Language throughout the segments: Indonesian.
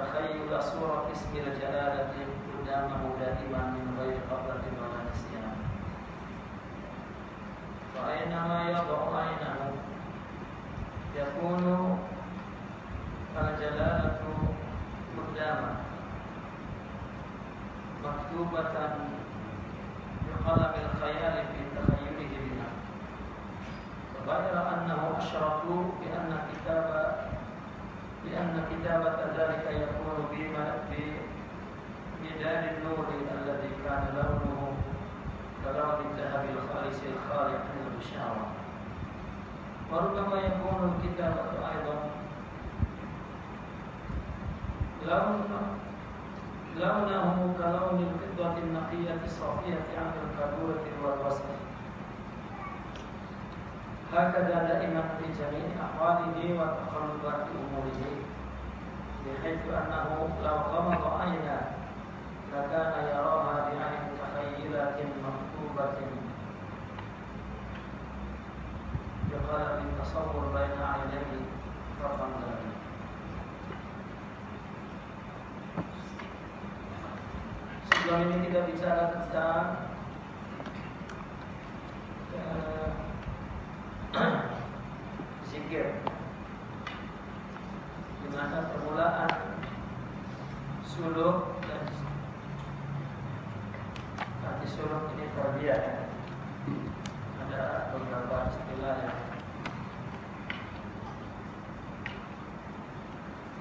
تخيل صورة اسم الجلالة قدامه دائما من غير غفلة ولا نسيان. وأينما يضع عينه يكون الجلالة قدامه مكتوبة بقلم الخيال في تخيله بها غير أنه أشرف بأن كتاب بأن كتابة ذلك يكون بمداد النور الذي كان لونه كلون الذهب الخالص الخالي عن البشارة وربما يكون الكتابة أيضا لون لونه كلون الفضة النقية الصافية عن الكدورة والوسخ. هكذا دائما في جميع أحواله وتقلبات أموره بحيث أنه لو غمض عينا لكان يراها بعين تخيلات مكتوبة بقلم التصور بين عينيه فقط ذلك Sebelum ini kita bicara tentang zikir di mana permulaan suluk dan nanti suluk ini terbiak ya. ada beberapa istilah yang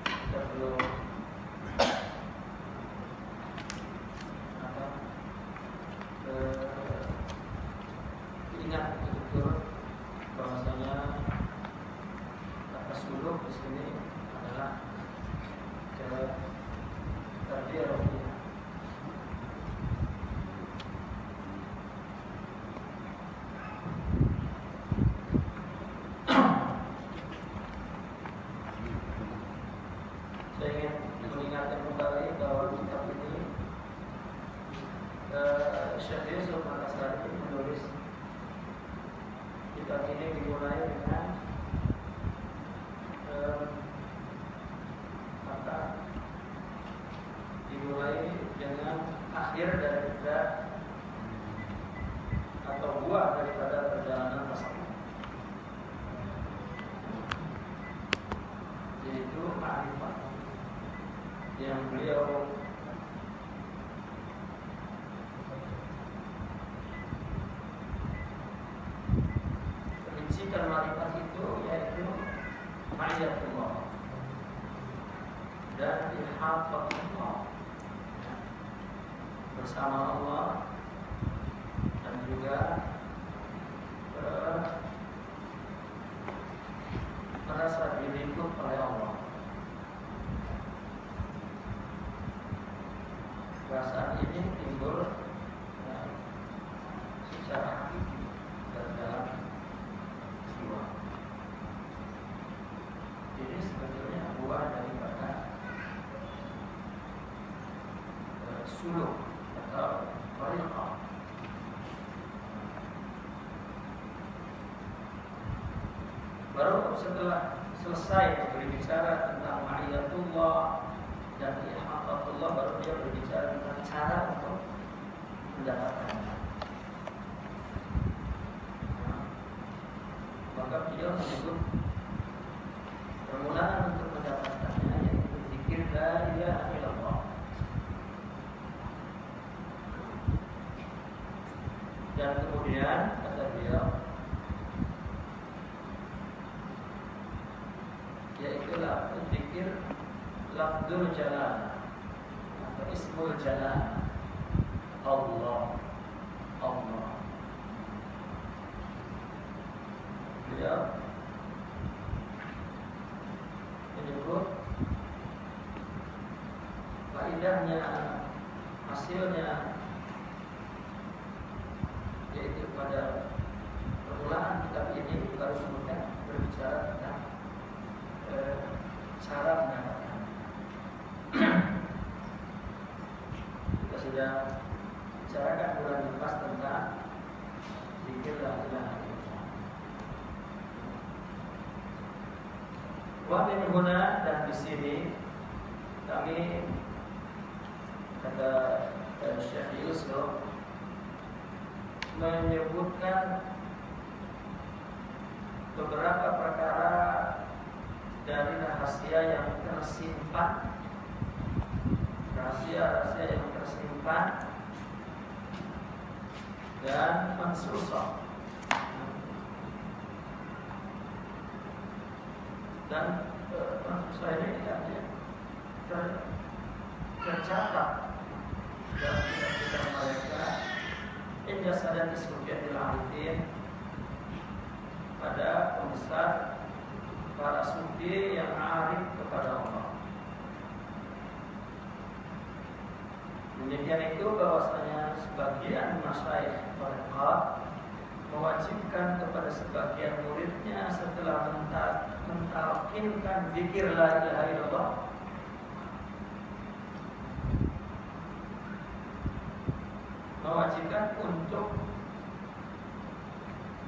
kita perlu apa eh, ingat betul bahwasanya kata suluk di sini adalah cara tarbiyah rohiyah. Saya ingin mengingatkan kembali bahwa kitab ini eh, Syekh Yusuf Makasari menulis kitab ini dimulai dengan eh, apa dimulai dengan akhir daripada atau buah daripada perjalanan tasawuf yaitu ma'rifat yang beliau Prinsip marifat itu yaitu ma'iyatullah dan ilhafatullah bersama Allah dan juga eh, merasa dilingkup oleh Allah. Perasaan ini timbul ya, secara hakiki dan dalam jiwa. Ini sebetulnya buah daripada eh, suluk atau tariqah. Baru setelah selesai berbicara tentang ma'iyatullah dan ihaqatullah baru dia berbicara tentang cara untuk mendapatkannya. Nah, maka beliau menyebut permulaan untuk mendapatkannya yaitu zikir la ilaha illallah. Dan kemudian kata beliau yaitu lah zikir lafzul jalan atau ismul jalan Allah Allah beliau menyebut faedahnya hasilnya yaitu pada permulaan kitab ini baru kemudian berbicara tentang eh, cara mendapatkan kita sudah bicarakan bulan lepas tentang zikir la ilaha illallah huna dan di sini kami kata Syekh Yusuf menyebutkan beberapa perkara dari rahasia yang tersimpan rahasia-rahasia yang tersimpan dan mensusah dan mensusah ini tidak ter, tercatat dalam kitab-kitab mereka Indah sadar disebutkan arifin pada pembesar para sufi arif kepada Allah. Demikian itu bahwasanya sebagian masyayikh mereka mewajibkan kepada sebagian muridnya setelah mentalkinkan zikir la ilaha illallah mewajibkan untuk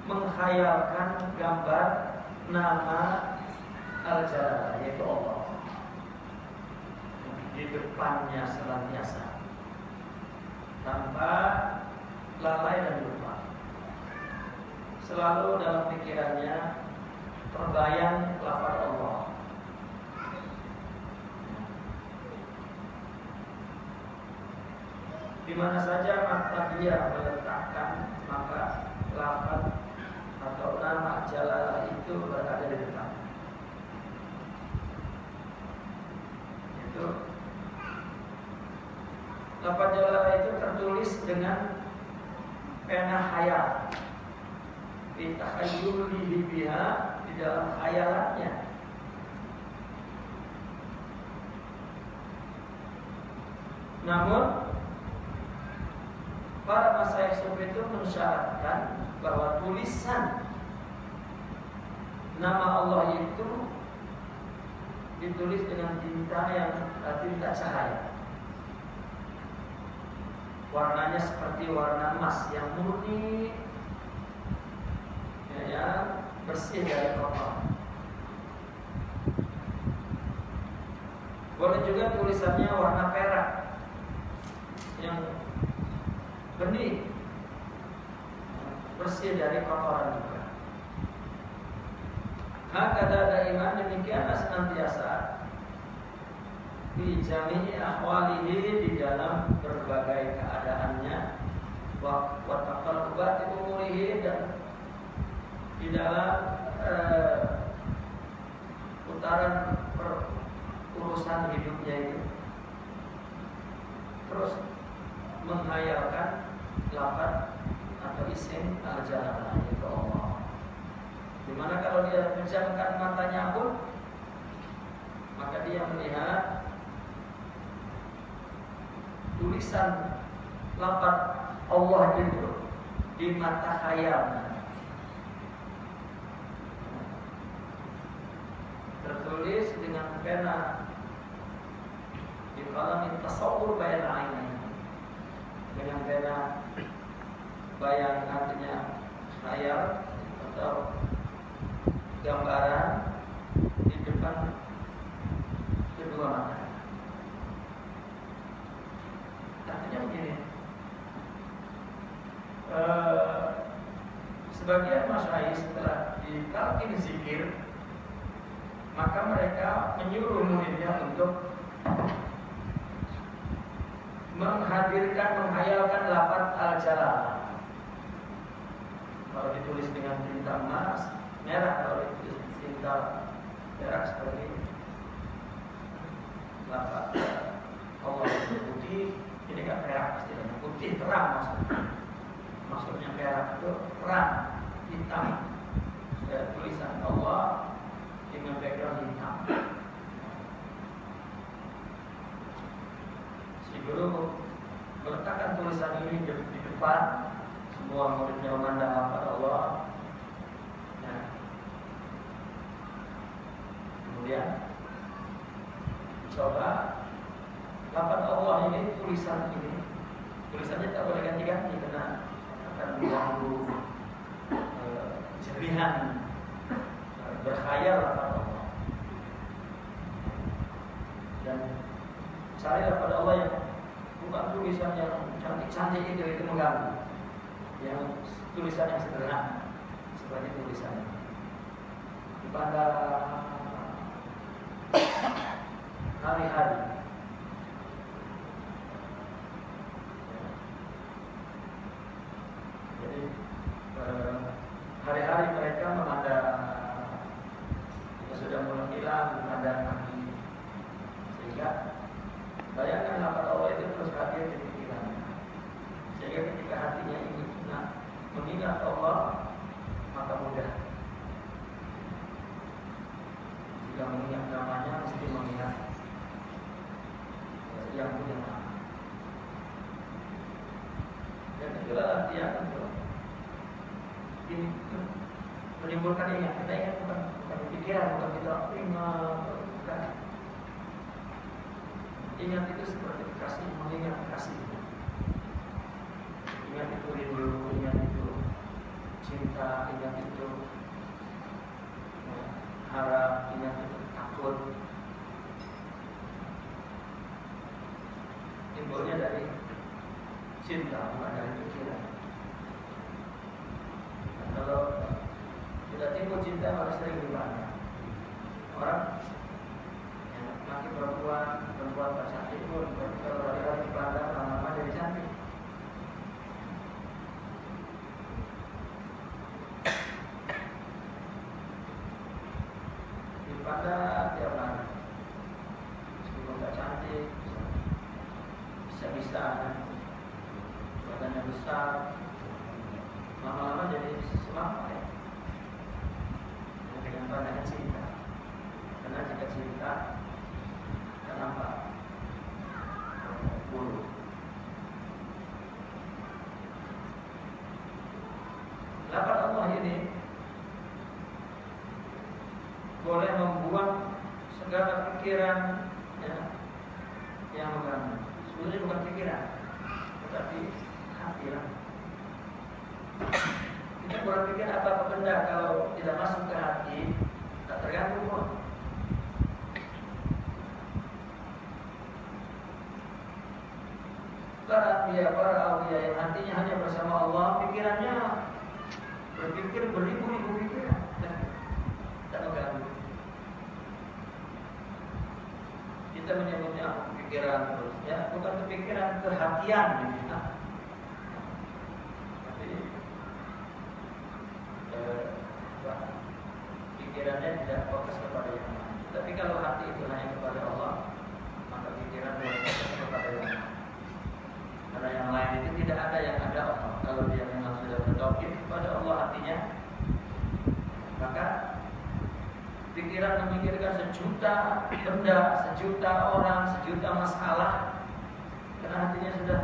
menghayalkan gambar nama al-jalal yaitu Allah. Di depannya senantiasa. Tanpa lalai dan lupa. Selalu dalam pikirannya terbayang lafaz Allah. Di mana saja mata dia meletakkan maka lafaz atau nama jalalah itu berada di depan. Lafaz jalalah itu tertulis dengan pena hayal. Bitahayyulihi biha di dalam khayalannya. Namun para masyayikh sufi itu mensyaratkan bahwa tulisan nama Allah itu ditulis dengan tinta yang eh, tinta cahaya. Warnanya seperti warna emas yang murni, ya, ya bersih dari kotor. Boleh juga tulisannya warna perak yang benih bersih dari kotoran juga. Maka ada iman demikianlah senantiasa di jami'i ahwalihi di dalam berbagai keadaannya wa taqallubat umurihi dan di dalam uh, putaran urusan hidupnya itu terus menghayalkan lafaz atau isim al-jalalah itu Allah. Di mana kalau dia pejamkan matanya pun maka dia melihat tulisan lafaz Allah itu di mata khayalnya. Tertulis dengan pena di kalam tasawur bayan aini dengan pena bayang artinya khayal atau gambaran di depan kedua mata. Artinya begini, e, sebagian masyarakat setelah ditalkin zikir, maka mereka menyuruh muridnya untuk menghadirkan, menghayalkan lapat al-jalal kalau ditulis dengan tinta emas merah kalau ditulis tinta perak seperti lafaz Allah itu putih ini kan perak pasti putih terang maksudnya. Maksudnya perak itu terang hitam. Ya, tulisan Allah dengan background hitam. Si guru meletakkan tulisan ini di depan semua muridnya memandang lafaz Allah ya. Kemudian coba lafaz Allah ini tulisan ini. Tulisannya tak boleh ganti-ganti karena akan mengganggu eh, berkhayal lafaz Allah. Dan carilah pada Allah yang bukan tulisan yang cantik-cantik itu itu mengganggu. Yang tulisan yang sederhana seperti tulisan. Pada hari-hari jadi eh, hari-hari mereka memandang ya sudah mulai hilang memandang kaki. Sehingga bayangkan apa Allah itu terus hadir di pikirannya sehingga ketika hatinya ingin mengingat Allah maka mudah jika mengingat namanya mesti mengingat yang punya nama. Dan itulah artinya ini menimbulkan ingat kita ingat bukan bukan pikiran bukan kita ingat bukan. Ingat itu seperti kasih mengingat kasih. Ingat itu rindu ingat itu cinta ingat itu harap ingat takut. Timbulnya dari cinta bukan dari pikiran. Nah, kalau tidak timbul cinta harus sering dipandang sejuta benda, sejuta orang, sejuta masalah, karena hatinya sudah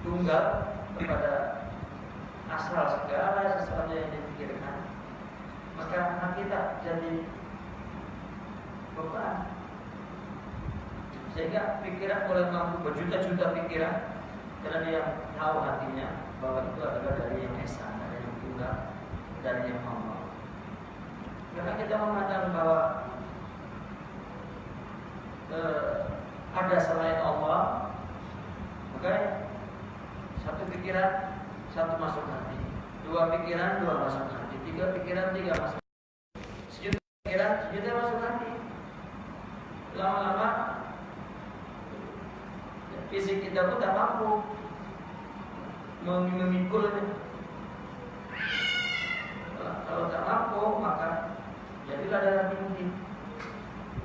tunggal kepada asal segala sesuatu yang dipikirkan, maka hati tak jadi beban sehingga pikiran boleh mampu berjuta-juta pikiran karena dia tahu hatinya bahwa itu adalah dari yang esa, dari yang tunggal, dari yang Allah. Karena kita memandang bahwa eh, ada selain Allah, maka satu pikiran satu masuk hati, dua pikiran dua masuk hati, tiga tiga masuk. Sejuta pikiran sejuta masuk hati. Lama-lama fisik kita pun tak mampu memikulnya. Kalau tak mampu maka jadilah darah tinggi,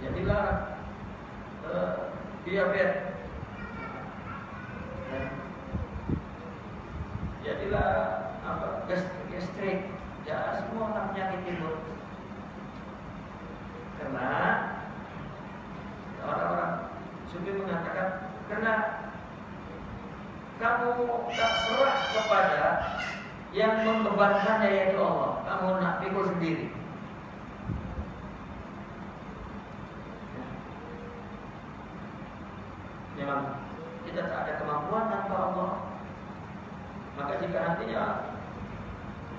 jadilah uh, diabetes, jadilah apa gastrik, ya semua penyakit timbul. Karena orang-orang sufi mengatakan karena kamu tak serah kepada yang membebankannya yaitu Allah. Kamu nak pikul sendiri. Memang kita tak ada kemampuan tanpa Allah. Maka jika nantinya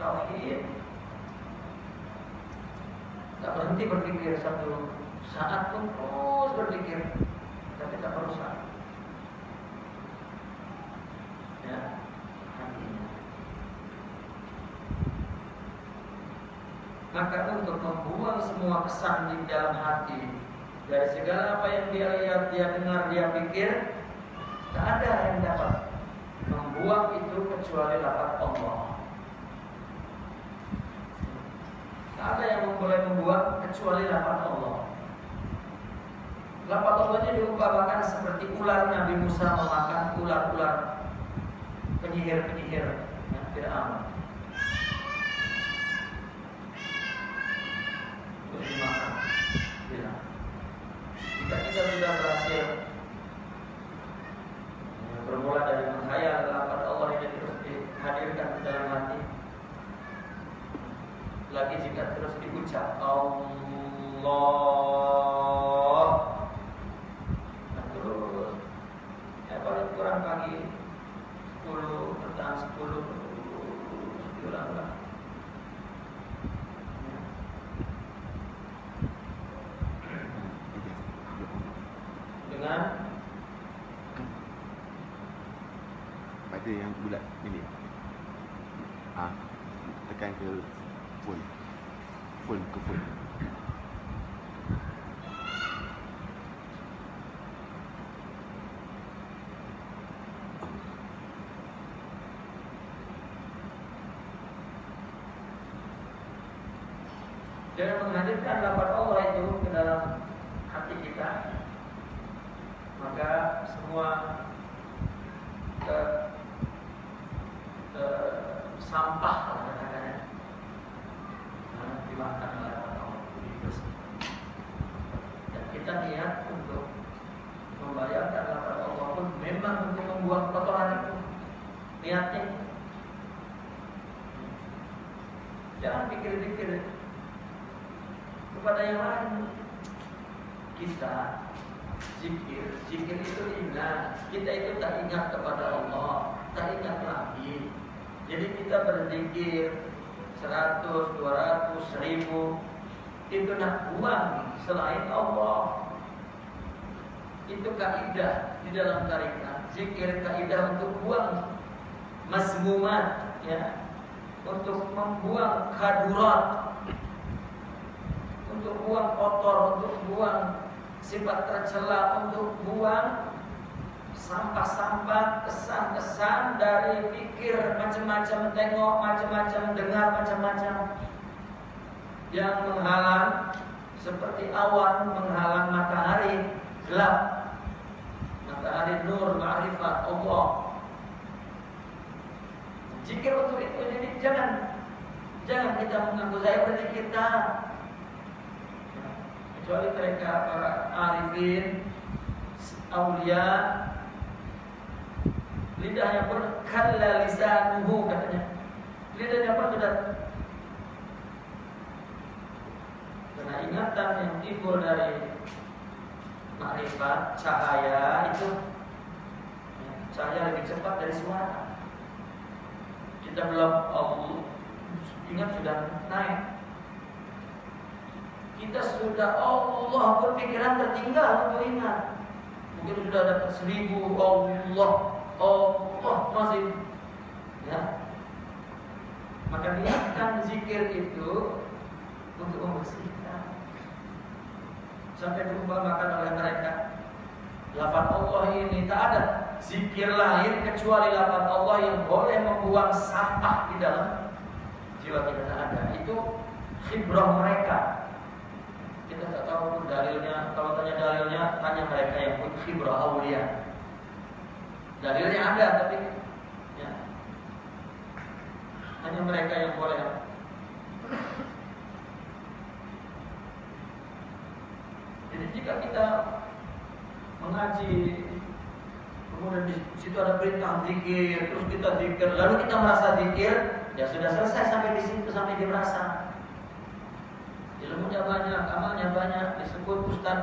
tauhid tak berhenti berpikir satu saat pun terus berpikir tapi Maka untuk membuang semua kesan di dalam hati dari segala apa yang dia lihat, dia dengar, dia pikir, tak ada yang dapat membuang itu kecuali lafaz Allah. Tak ada yang boleh membuang kecuali lafaz Allah. Lafaz Allah ini diumpamakan seperti ular Nabi Musa memakan ular-ular penyihir-penyihir yang tidak aman. Terus dimakan. Bilang. Jika kita sudah berhasil bermula dari menghayal lafaz Allah ini terus dihadirkan di dalam hati. Lagi jika terus diucap Allah nah, terus ya paling kurang pagi 10 petang 10 terus diulang-ulang dengan pada yang bulat ini ah tekan ke full full ke full dengan menghadirkan lafaz Allah itu ke dalam hati kita maka semua ke, ke sampah katakannya nah, dimakan oleh Allah dibersih. dan kita niat untuk membayarkan lafaz Allah pun memang untuk membuang kotoran itu niatnya jangan pikir-pikir kepada yang lain. Kita zikir. Zikir itu ingat. Kita itu tak ingat kepada Allah tak ingat lagi. Jadi kita berzikir 100, 200, 1000 itu nak buang selain Allah. Itu kaidah di dalam tarikat. Zikir kaidah untuk buang masmumat ya. Untuk membuang kadurat untuk buang kotor, untuk buang sifat tercela, untuk buang sampah-sampah, kesan-kesan dari pikir macam-macam, tengok macam-macam, dengar macam-macam yang menghalang seperti awan menghalang matahari gelap. Matahari nur ma'rifat Allah. Jika untuk itu jadi jangan jangan kita mengaku saya berzikir kita kecuali mereka para arifin aulia lidahnya pun kalla lisanuhu katanya. Lidahnya pun sudah karena ingatan yang timbul dari makrifat cahaya itu cahaya lebih cepat dari suara. Kita belum oh, ingat sudah naik kita sudah Allah pun pikiran tertinggal ingat mungkin sudah dapat seribu Allah Allah masih ya. Maka niatkan zikir itu untuk membersihkan. Sampai diumpamakan oleh mereka. Lafaz Allah ini tak ada zikir lain kecuali lafaz Allah yang boleh membuang sampah di dalam. Jiwa kita tak ada. Itu khibrah mereka tak tahu dalilnya. Kalau tanya dalilnya tanya mereka yang pun khibrah awliya. Dalilnya ada tapi ya, hanya mereka yang boleh. Jadi jika kita mengaji kemudian di situ ada perintah zikir terus kita zikir lalu kita merasa zikir ya sudah selesai sampai di situ sampai dia merasa ilmunya banyak amalnya banyak disebut ustaz.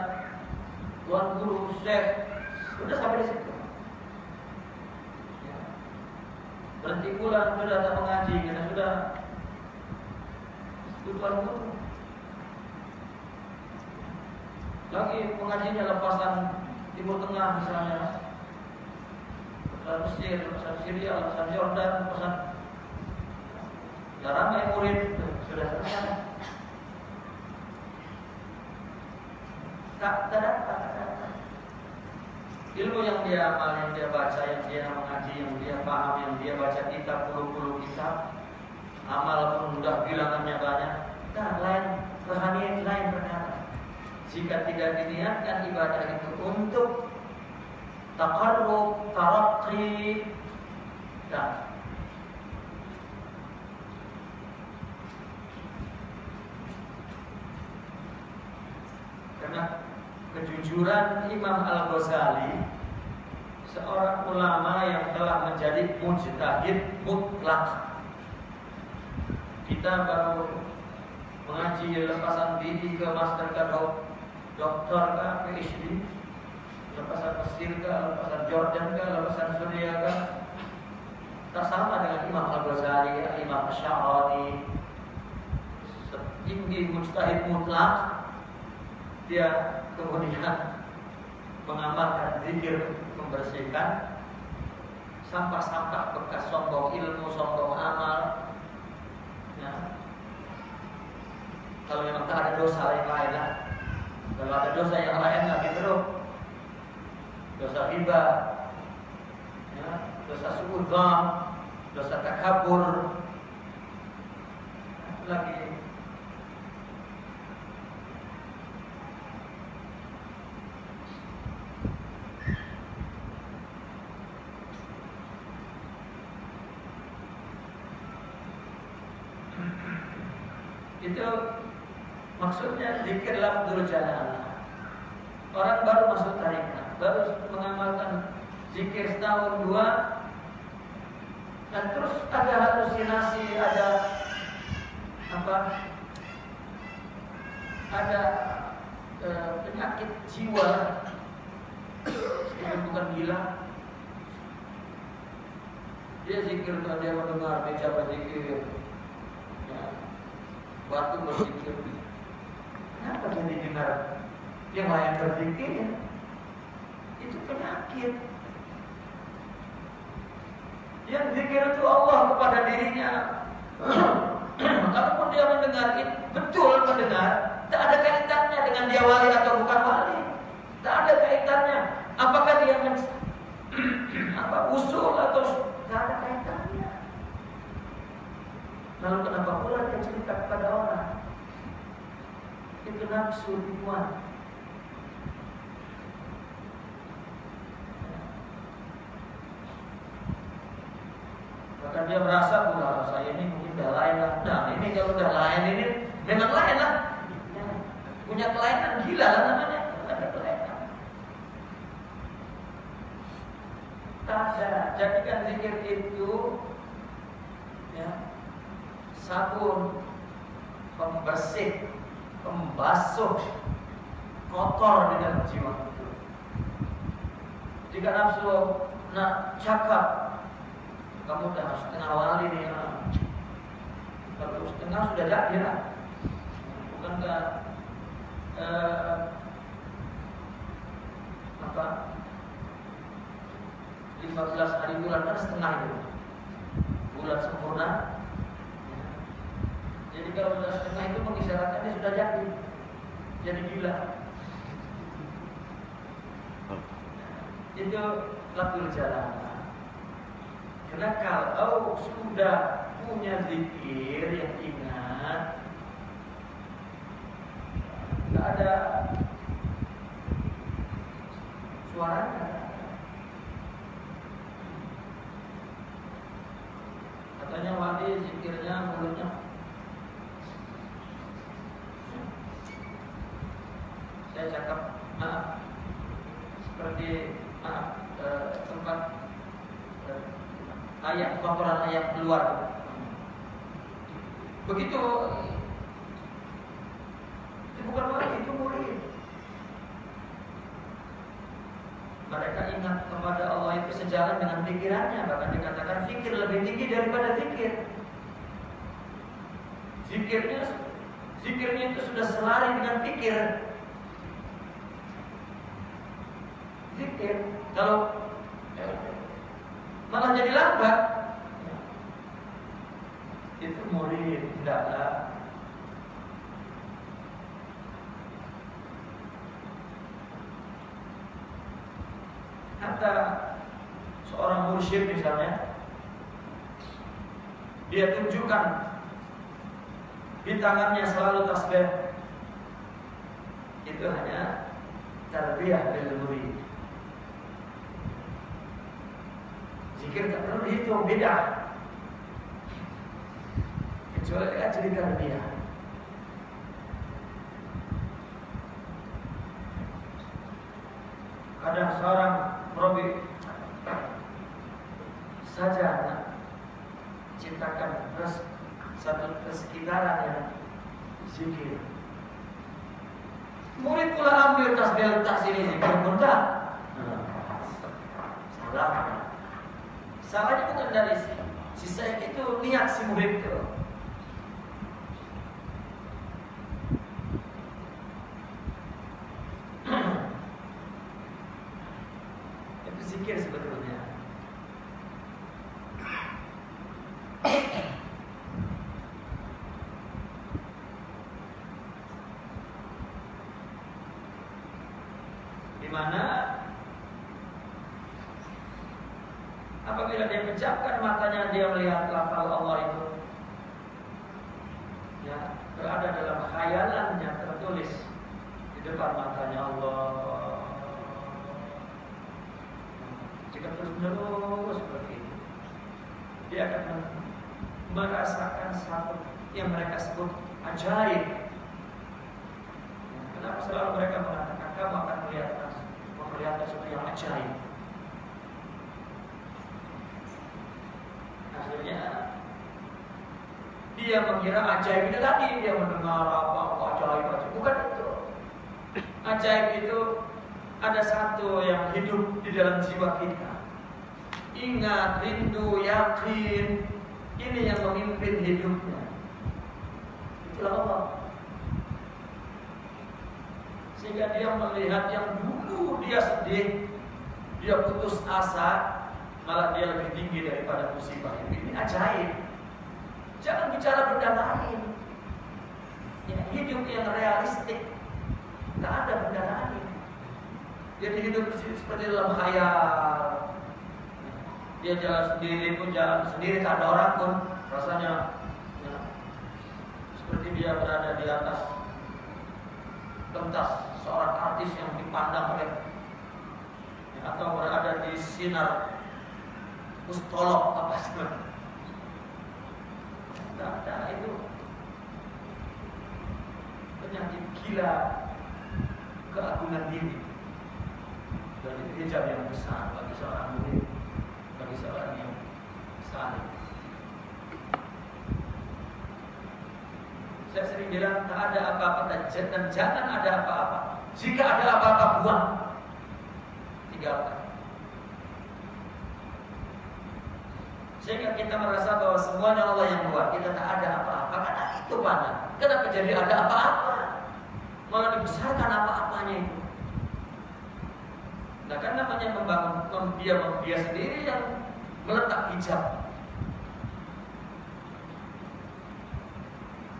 Tuan guru syekh. Sudah sampai di situ. Ya. berhenti pulang sudah tak mengaji kita sudah disebut tuan guru. Lagi pengajinya lepasan Timur Tengah misalnya. Lepasan Mesir, lepasan Syria, lepasan Jordan, lepasan ya ramai murid. Sudah selesai Tak, tak dapat, tak dapat. Ilmu yang dia amal, yang dia baca, yang dia mengaji, yang dia paham, yang dia baca kitab, puluh-puluh kitab, amal pun sudah bilangannya banyak. Nah, lain rohani lain perkara. Jika tidak diniatkan ibadah itu untuk takarrub, tarakki, dan karena kejujuran Imam Al-Ghazali seorang ulama yang telah menjadi mujtahid mutlak. Kita baru mengaji lepasan diri ke master ke dok, dokter ke PhD lepasan Mesir ke lepasan Jordan ke lepasan Suriah ke. Tak sama dengan Imam Al-Ghazali Imam Asy'ari setinggi mujtahid mutlak dia kemudian mengamalkan zikir membersihkan sampah-sampah bekas sombong ilmu, sombong amal. Ya. Kalau memang tak ada dosa lain lain lah. Kalau ada dosa yang lain lagi terus dosa riba, ya, dosa suudzon, dosa takabur, lagi Itu zikir lafzul jalalah. Orang baru masuk tarikat, baru mengamalkan zikir setahun dua, dan terus ada halusinasi, ada apa? Ada e, penyakit jiwa, bukan gila. Dia zikir dia mendengar dia zikir, waktu berpikir kenapa jadi dengar yang lain berpikir itu penyakit yang zikir itu Allah kepada dirinya Kalaupun dia mendengar betul mendengar, tak ada kaitannya dengan dia wali atau bukan wali. Tak ada kaitannya. Apakah dia men apa usul atau tak ada kaitannya. Lalu kenapa pula dia cerita? Nafsu dimuat. Bahkan dia merasa pula saya ini mungkin udah lain lah. Nah ini kalau udah lain ini memang lain lah. Ya, punya kelainan gila lah namanya. Ada kelainan. Tak ada. Jadikan zikir itu ya, sabun, pembersih, pembasuh kotor dengan jiwa itu. Jika nafsu nak cakap, kamu dah setengah wali nih. Ya. Kalau setengah sudah jadi lah. Bukankah eh, apa 15 hari bulan kan setengah itu bulan sempurna jadi kalau sudah setengah itu mengisyaratkan dia sudah jadi. Jadi gila. Itu latul jalan. Karena kalau sudah punya zikir yang ingat, nggak ada suaranya. Katanya wali zikirnya mulutnya saya cakap maaf seperti maaf eh, tempat eh, ayat kotoran ayat keluar begitu itu bukan wali itu murid. Mereka ingat kepada Allah itu sejalan dengan pikirannya bahkan dikatakan fikir lebih tinggi daripada fikir zikirnya zikirnya itu sudah selari dengan pikir zikir. Kalau malah jadi lambat. Itu murid tidaklah Hatta seorang mursyid misalnya dia tunjukkan di tangannya selalu tasbih. Itu hanya tarbiyah dari murid zikir tak perlu dihitung beda. Kecuali dia jadi tarbiyah kadang seorang Robi saja ciptakan terus satu kesekitaran yang zikir. Murid pula ambil tasbih letak sini zikir pun salah salahnya bukan dari si, si itu niat si itu itu zikir sebetulnya di mana apabila dia matanya dia melihat lafal Allah itu ya berada dalam khayalannya tertulis di depan matanya Allah jika terus menerus seperti itu dia akan merasakan satu yang mereka sebut ajaib kenapa selalu mereka mengatakan kamu akan melihat melihat sesuatu yang ajaib akhirnya dia mengira ajaib itu tadi dia mendengar apa apa ajaib ajaib bukan itu ajaib itu ada satu yang hidup di dalam jiwa kita ingat rindu yakin ini yang memimpin hidupnya itulah Allah sehingga dia melihat yang dulu dia sedih dia putus asa malah dia lebih tinggi daripada musibah ini. Ini ajaib. Jangan bicara benda lain. Ya, hidup yang realistik. Tidak ada benda lain. Jadi hidup seperti dalam khayal. Dia jalan sendiri pun jalan sendiri, tak ada orang pun. Rasanya ya, seperti dia berada di atas pentas seorang artis yang dipandang oleh ya, atau berada di sinar mustolok apa sebenarnya tidak ada itu. Penyakit gila keagungan diri dan itu hijab yang besar bagi seorang murid bagi seorang yang saleh. Saya sering bilang tak ada apa-apa dan jangan ada apa-apa. Jika ada apa-apa buang. Tinggalkan Sehingga kita merasa bahwa semuanya Allah yang buat. Kita tak ada apa-apa. Karena itu mana Kenapa jadi ada apa-apa? Malah dibesarkan apa-apanya? itu Nah kan namanya membangun Dia, dia sendiri yang meletak hijab.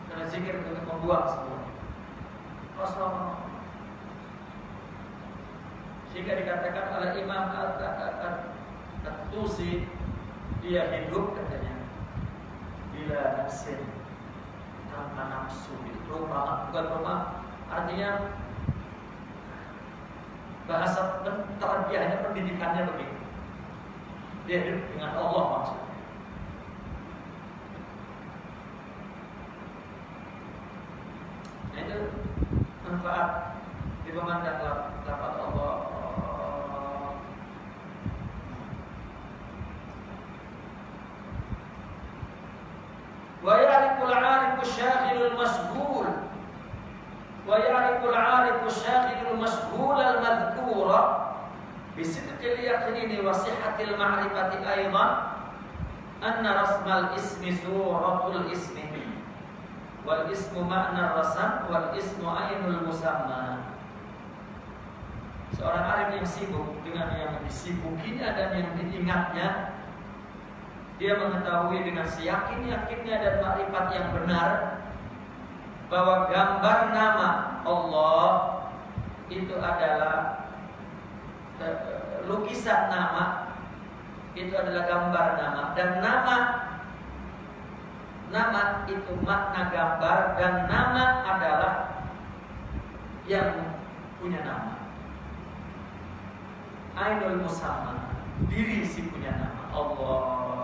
Karena zikir untuk membuang semua. Rasulullah. Sehingga dikatakan oleh Imam Al-Tusi dia hidup katanya bila nafsin tanpa nafsu. Itu rumah bukan rumah. Artinya bahasa terbiahnya pendidikannya begitu. Dia hidup dengan Allah maksudnya. Itu manfaat di pemandang dapat Allah. Wa ya'rifu al-'alimu syaghilul masghul. ويعرف العارف الشاغل المشغول المذكور بصدق اليقين وصحة المعرفة أيضا أن رسم الاسم سورة الاسم والاسم معنى الرسم والاسم عين المسمى Seorang alim yang sibuk dengan yang disibukinya dan yang diingatnya dia mengetahui dengan seyakin-yakinnya dan makrifat yang benar bahwa gambar nama Allah itu adalah lukisan nama itu adalah gambar nama dan nama nama itu makna gambar dan nama adalah yang punya nama. Ainul musamma, diri si punya nama Allah.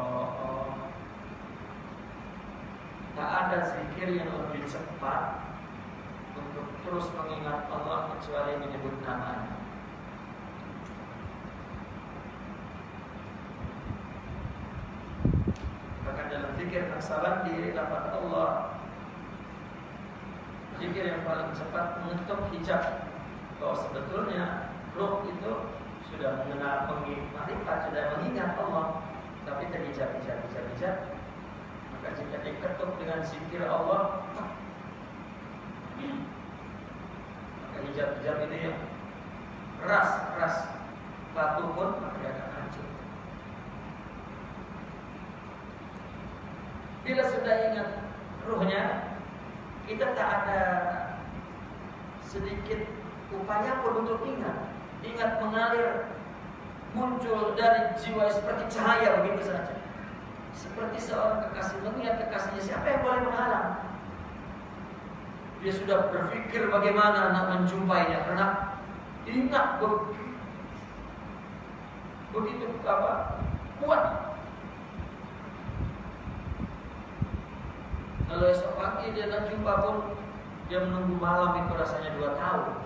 Tak ada zikir yang lebih cepat untuk terus mengingat Allah kecuali menyebut namanya. Bahkan dalam zikir salam di lafaz Allah Zikir yang paling cepat mengetuk hijab bahwa sebetulnya roh itu sudah mengenal marifat, sudah mengingat Allah, tapi terhijab, jika diketuk dengan zikir Allah, maka hijab, hijab ini yang keras, keras, batu pun dia akan hancur. Bila sudah ingat ruhnya, kita tak ada sedikit upaya pun untuk ingat. Ingat mengalir muncul dari jiwa seperti cahaya begitu saja. Seperti seorang kekasih mengingat kekasihnya siapa yang boleh menghalang? Dia sudah berpikir bagaimana nak menjumpainya karena ingat begitu, apa kuat. Kalau esok pagi dia nak jumpa pun dia menunggu malam itu rasanya dua tahun.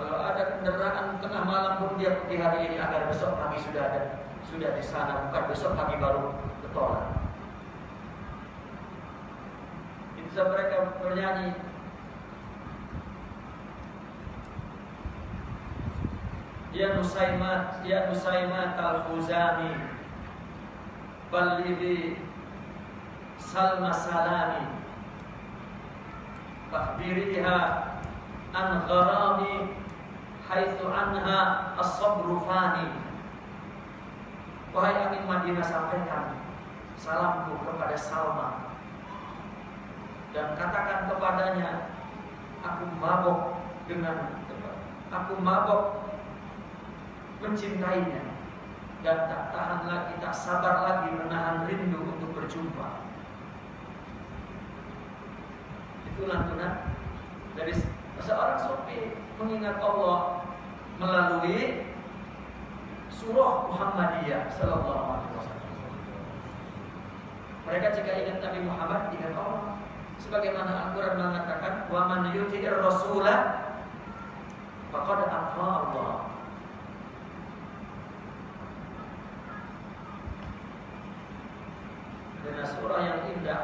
Kalau ada kendaraan tengah malam pun dia pergi hari ini agar besok pagi sudah ada sudah di sana, bukan besok pagi baru bertolak. Itu mereka bernyanyi Ya Nusaimat, Ya Nusaimat al-Khuzami Ballighi Salma Salami Fakhbiriha An gharami haitsu anha as-sabru fani. Wahai angin Madinah sampaikan salamku kepada Salma. Dan katakan kepadanya aku mabok dengan aku mabok mencintainya. Dan tak tahan lagi tak sabar lagi menahan rindu untuk berjumpa. Itu lantunan dari seorang sufi mengingat Allah melalui surah Muhammadiyah sallallahu alaihi wasallam. Mereka jika ingat Nabi Muhammad ingat Allah. Sebagaimana Al-Qur'an mengatakan, "Wa man yuti'ir rasula faqad ata Allah." Dengan surah yang indah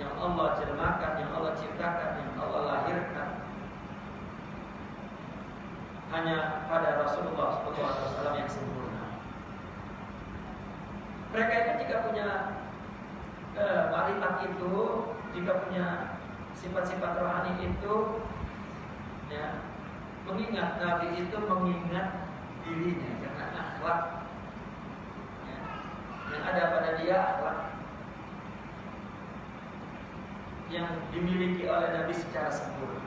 yang Allah jelmakan, yang Allah ciptakan, yang Allah lahirkan hanya pada Rasulullah SAW yang sempurna. Mereka itu jika punya eh, itu, jika punya sifat-sifat rohani itu, ya, mengingat Nabi itu mengingat dirinya karena akhlak ya, yang ada pada dia akhlak yang dimiliki oleh Nabi secara sempurna.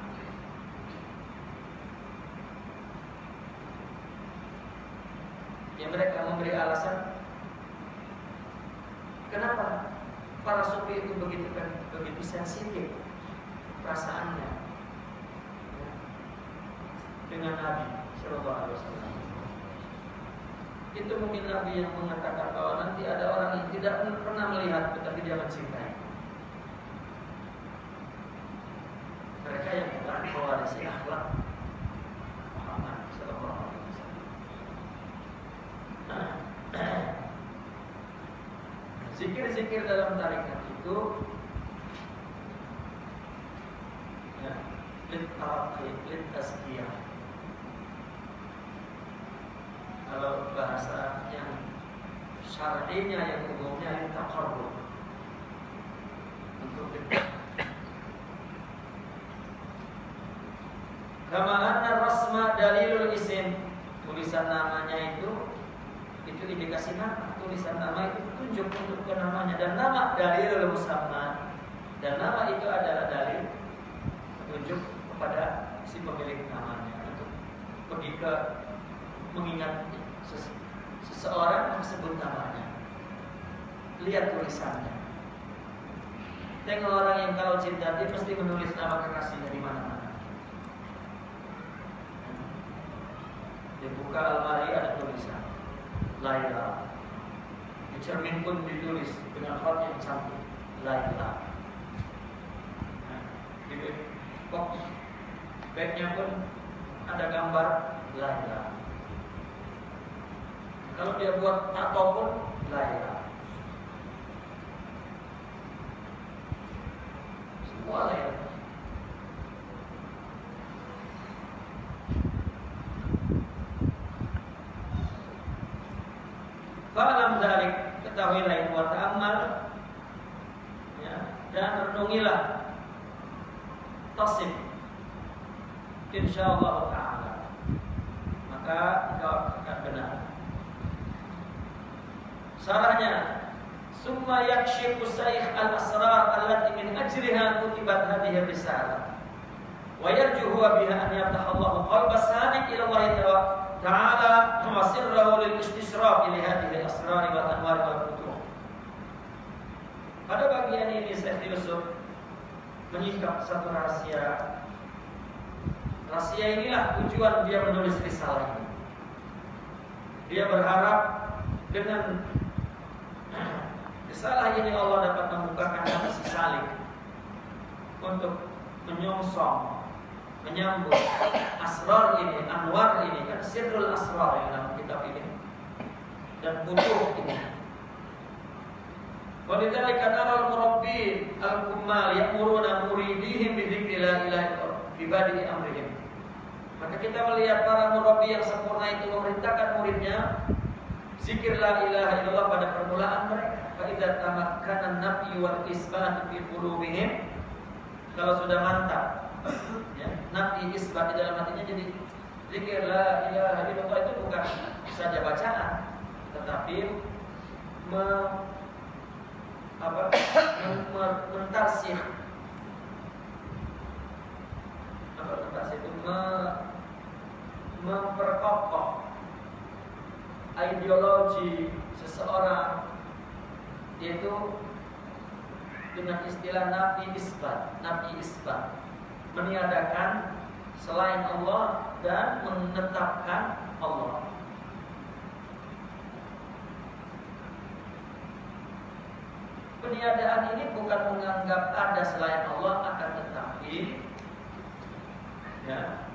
Yang mereka memberi alasan kenapa para sufi itu begitu kan begitu sensitif perasaannya? Dengan Nabi Shallallahu Alaihi Wasallam. Itu mungkin Nabi yang mengatakan bahwa nanti ada orang yang tidak pernah melihat tetapi dia mencintai mereka yang bukan mewarisi akhlak Zikir-zikir dalam tarikat itu ya, litarqi, litazkiyah. Kalau bahasa yang syar'inya yang umumnya litaqarrub. Untuk Kama anna rasma dalilul isim tulisan namanya itu itu indikasi nama tulisan nama itu tunjuk untuk namanya dan nama dalil musamma dan nama itu adalah dalil tunjuk kepada si pemilik namanya. Untuk pergi ke mengingat seseorang sebut namanya. Lihat tulisannya. Tengok orang yang kalau cinta dia pasti menulis nama kekasihnya di mana-mana. Dia buka almari ada tulisan. Laila cermin pun ditulis dengan font yang cantik Laila nah, di box bagnya pun ada gambar? Laila kalau dia buat tato pun Laila semua Fa'alam dari ketahuilah itu wa ta'amal ya, dan renungilah. Tasib insyaallah taala. Maka engkau akan benar. Sarahnya Summa yakshifu saykh al-asrar allati min ajriha kutibat hadhihi risalah. Wa yarju huwa biha an yaftaha Allah qalba samiq ila Allah istisraf ila hadhihi al-asrar wa anwar wal futuh Pada bagian ini Syekh Yusuf menyingkap satu rahasia Rahasia inilah tujuan dia menulis risalah ini. Dia berharap dengan risalah ini Allah dapat membukakan hati si untuk menyongsong, menyambut asrar ini, anwar ini, kan sirrul asrar yang dalam kitab ini dan butuh ini. Walidzalika nara al-murabbi al-kummal ya'muruna muridihim bi dzikri la ilaha illallah fi amrihim. Maka kita melihat para murabi yang sempurna itu memerintahkan muridnya zikir la ilaha pada permulaan mereka. Fa idza an-nafyi wal isbat fi kalau sudah mantap ya, nafi isbat di dalam hatinya jadi zikir la ilaha illallah itu bukan saja bacaan tetapi me, apa, mentarsih apa mentarsih itu? Me, memperkokoh ideologi seseorang yaitu dengan istilah nabi isbat, nabi isbat meniadakan selain Allah dan menetapkan Allah. Peniadaan ini bukan menganggap ada selain Allah akan tetapi ya,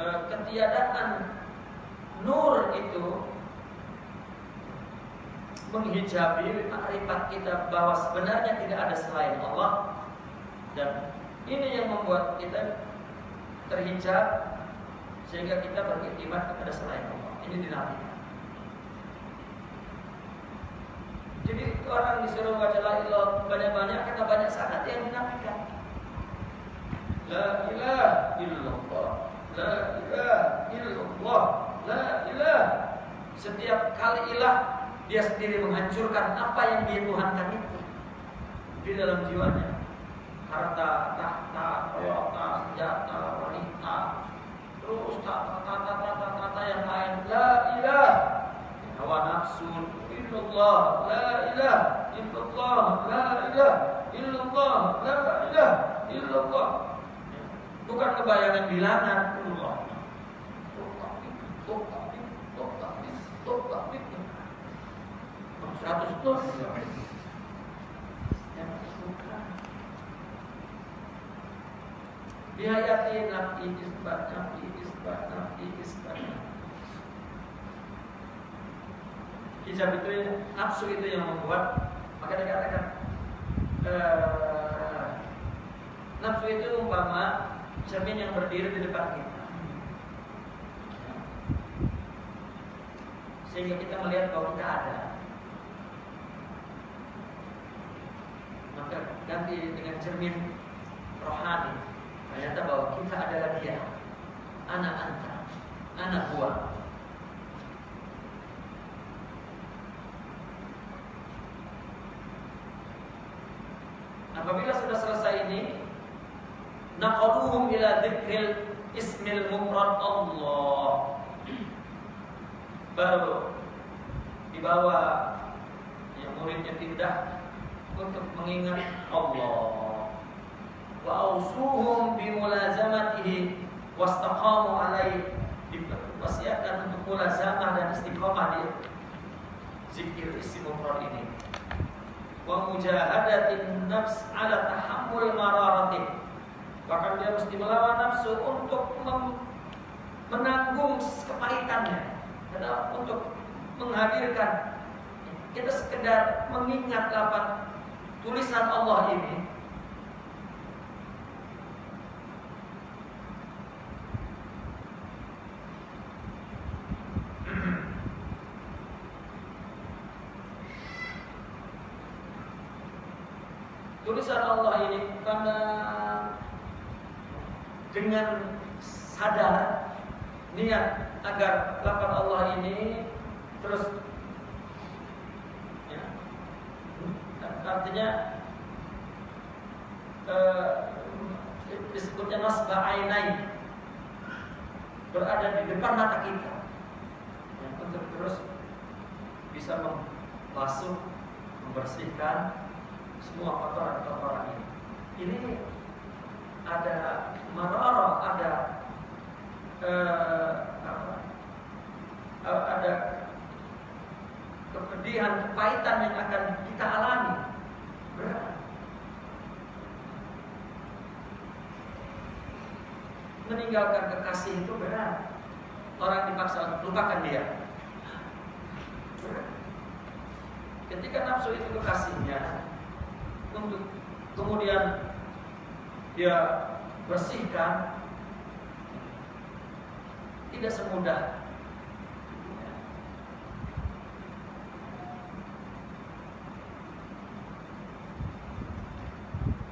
Eh, ketiadaan nur itu menghijabi makrifat kita bahwa sebenarnya tidak ada selain Allah dan ini yang membuat kita terhijab sehingga kita beriktimat kepada selain Allah. Ini dinamika. Jadi orang disuruh baca la ilaha banyak-banyak karena banyak sangat yang dinamika. La ilaha illallah. La ilaha illallah. La ilaha. Setiap kali ilah dia sendiri menghancurkan apa yang dia tuhankan itu di dalam jiwanya. Harta, tahta, harta, senjata, wanita, terus kata-kata yang lain. La ilaha. Hawa nafsu illallah. La ilaha illallah. La ilaha illallah. La ilaha illallah. Bukan kebayangan bilangan Allah. Seratus ton. Dihayati nabi isbat, nabi isbat, nabi isbat. Hijab itu nafsu itu yang membuat maka dikatakan eh, nafsu itu umpama cermin yang berdiri di depan kita. Sehingga kita melihat bahwa kita ada. Maka ganti dengan cermin rohani. Ternyata bahwa kita adalah dia. Anak anta, anak buah. Apabila sudah selesai ini, naqaduhum ila dzikril ismil mufrad Allah baru dibawa yang muridnya pindah untuk mengingat Allah bi mulazamatihi wastaqamu alaihi diwasiatkan untuk mulazamah dan istiqomah di zikir mufrad ini. Wa mujahadatin nafs ala tahammul mararatin bahkan dia mesti melawan nafsu untuk menanggung kepahitannya. Dan untuk menghadirkan kita sekedar mengingat lapan tulisan Allah ini tulisan Allah ini karena dengan sadar niat agar lapan Allah ini terus ya, artinya eh, disebutnya nasbah ainai. Berada di depan mata kita. Ya, untuk terus bisa membasuh membersihkan semua kotoran-kotoran ini. Ini ada marara, ada eh, apa, eh, ada kepedihan, kepahitan yang akan kita alami. Berat. Meninggalkan kekasih itu berat. Orang dipaksa lupakan dia. Ketika nafsu itu kekasihnya, untuk kemudian dia bersihkan. Tidak semudah.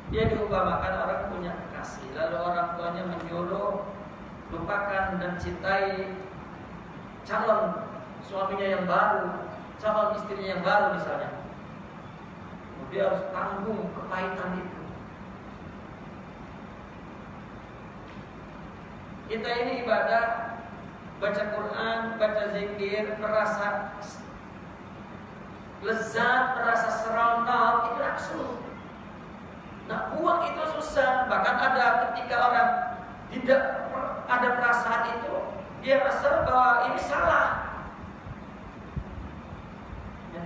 Dia diumpamakan orang punya kekasih lalu orang tuanya menyuruh lupakan dan cintai calon suaminya yang baru calon istrinya yang baru misalnya. Dia harus tanggung kepahitan itu. Kita ini ibadah baca Quran, baca zikir, merasa lezat, merasa seronok, itu nafsu. Nah, buang itu susah. Bahkan ada ketika orang tidak ada perasaan itu, dia rasa bahwa ini salah.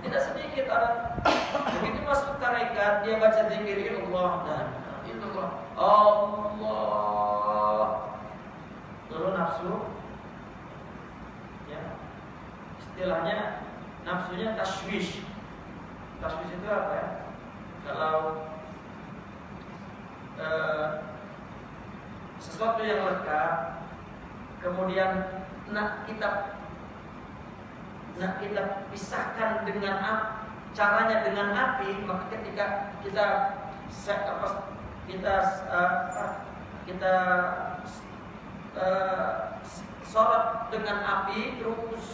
Tidak sedikit orang begitu masuk tarekat dia baca zikir Allah dan Allah. Allah. Lalu nafsu ya. Istilahnya nafsunya taswish. Taswish itu apa ya? Kalau eh, sesuatu yang lekat kemudian nak kita Nah kita pisahkan dengan caranya dengan api maka ketika kita apa, kita uh, kita uh, sorot dengan api terus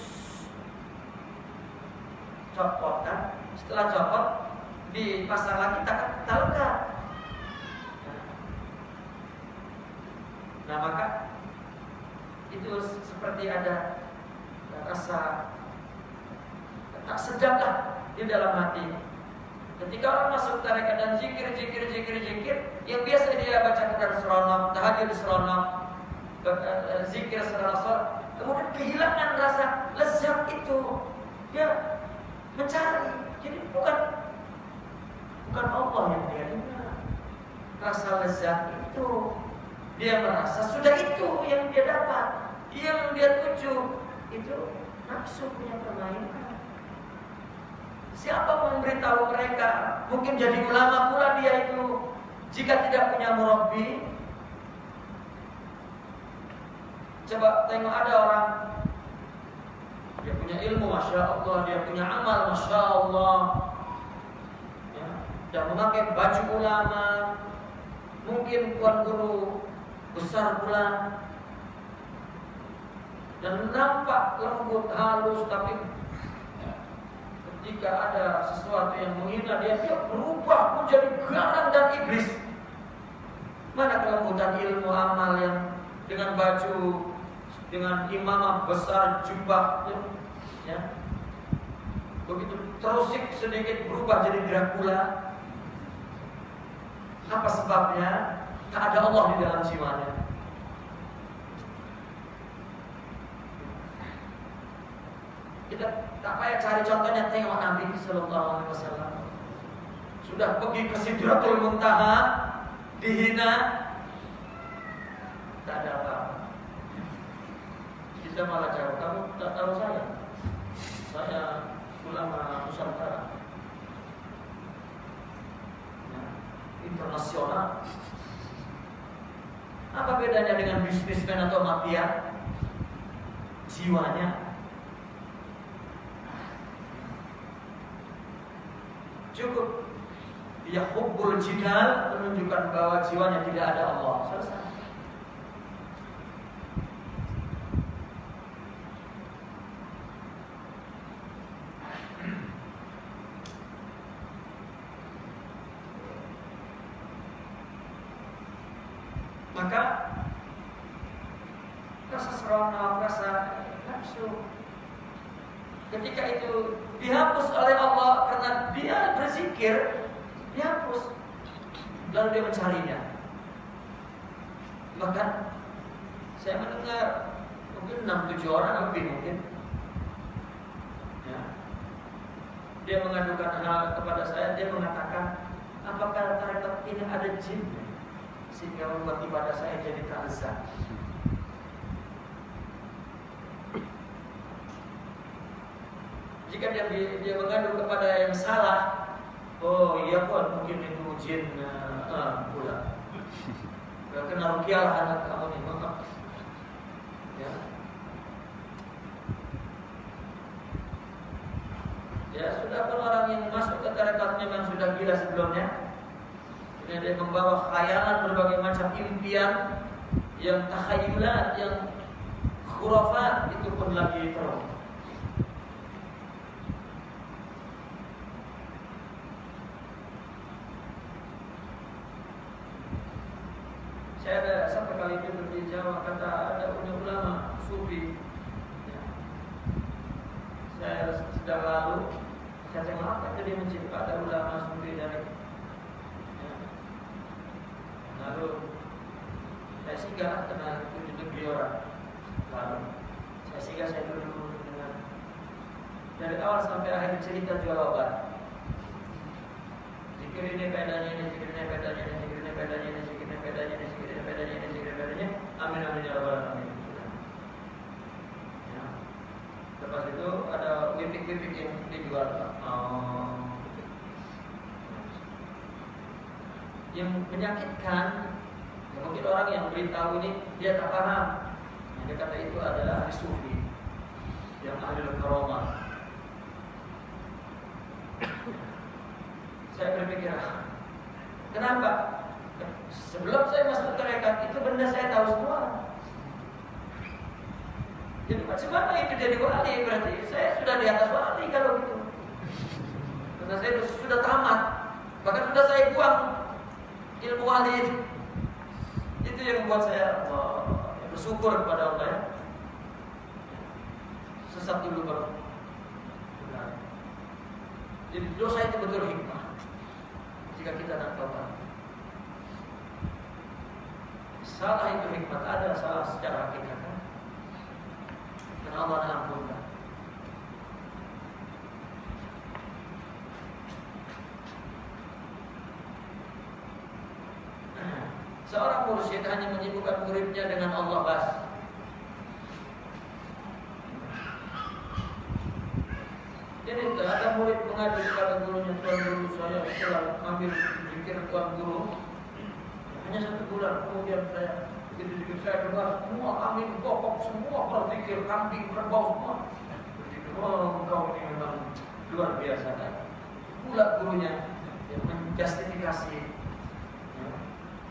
copot kan? Setelah copot dipasang lagi kita kita lekat nah maka itu seperti ada rasa tak sedaplah di dalam hati. Ketika orang masuk tarekat dan zikir, zikir, zikir, zikir, yang biasa dia baca Quran seronok, tahajud seronok, zikir seronok, kemudian kehilangan rasa lezat itu, dia mencari. Jadi bukan bukan Allah yang dia dengar. Rasa lezat itu dia merasa sudah itu yang dia dapat, yang dia tuju itu nafsu punya permainan. Siapa memberitahu mereka? Mungkin jadi ulama pula dia itu jika tidak punya murabi. Coba tengok ada orang dia punya ilmu, masya Allah, dia punya amal, masya Allah, ya, dan memakai baju ulama, mungkin tuan guru besar pula, dan nampak lembut halus tapi jika ada sesuatu yang menghina dia, dia berubah menjadi garang dan iblis. Mana kelembutan ilmu amal yang dengan baju dengan imamah besar jubah ya, begitu terusik sedikit berubah jadi Dracula. Apa sebabnya? Tak ada Allah di dalam jiwanya. Kita tak payah cari contohnya tengok Nabi Sallallahu Alaihi Wasallam. Sudah pergi ke Sidratul Muntaha dihina. Tak ada apa-apa kita malah jawab kamu tak tahu saya? Saya ulama Nusantara. Ya, internasional. Apa bedanya dengan bisnismen atau mafia? Jiwanya? Cukup. Dia hubbul jidal menunjukkan bahwa jiwanya tidak ada Allah. Selesai yang menyakitkan. Ya mungkin orang yang beritahu ini dia tak paham. Yang dia kata itu adalah ahli sufi yang ahli karomah saya berpikir kenapa? Sebelum saya masuk tarekat itu benda saya tahu semua. Jadi macam mana itu jadi wali berarti saya sudah di atas wali kalau gitu. Karena saya sudah tamat. Bahkan sudah saya buang ilmu wali itu yang membuat saya oh, bersyukur kepada Allah ya sesat dulu baru jadi dosa itu betul hikmah jika kita nak tobat. Salah itu hikmat ada, salah secara hakikat. Dan Allah ampunkan. Seorang mursyid hanya menyibukkan muridnya dengan Allah bas. Jadi ada murid mengadu kepada gurunya Tuan guru saya setelah ambil zikir Tuan guru hanya satu bulan kemudian saya begitu zikir saya dengar semua kambing bokok semua berzikir kambing kerbau semua oh kau ini memang luar biasa kan pula gurunya yang menjustifikasi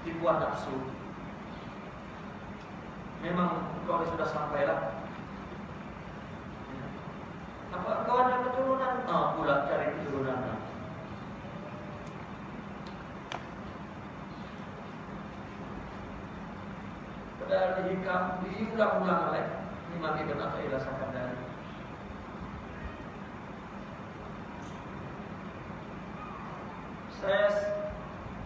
tipuan nafsu memang kau sudah sampailah apa kau ada keturunan? Ah, pula cari keturunan. Padahal dihikam, diulang-ulang oleh Imam Ibn Atta'illah Sakandari. Saya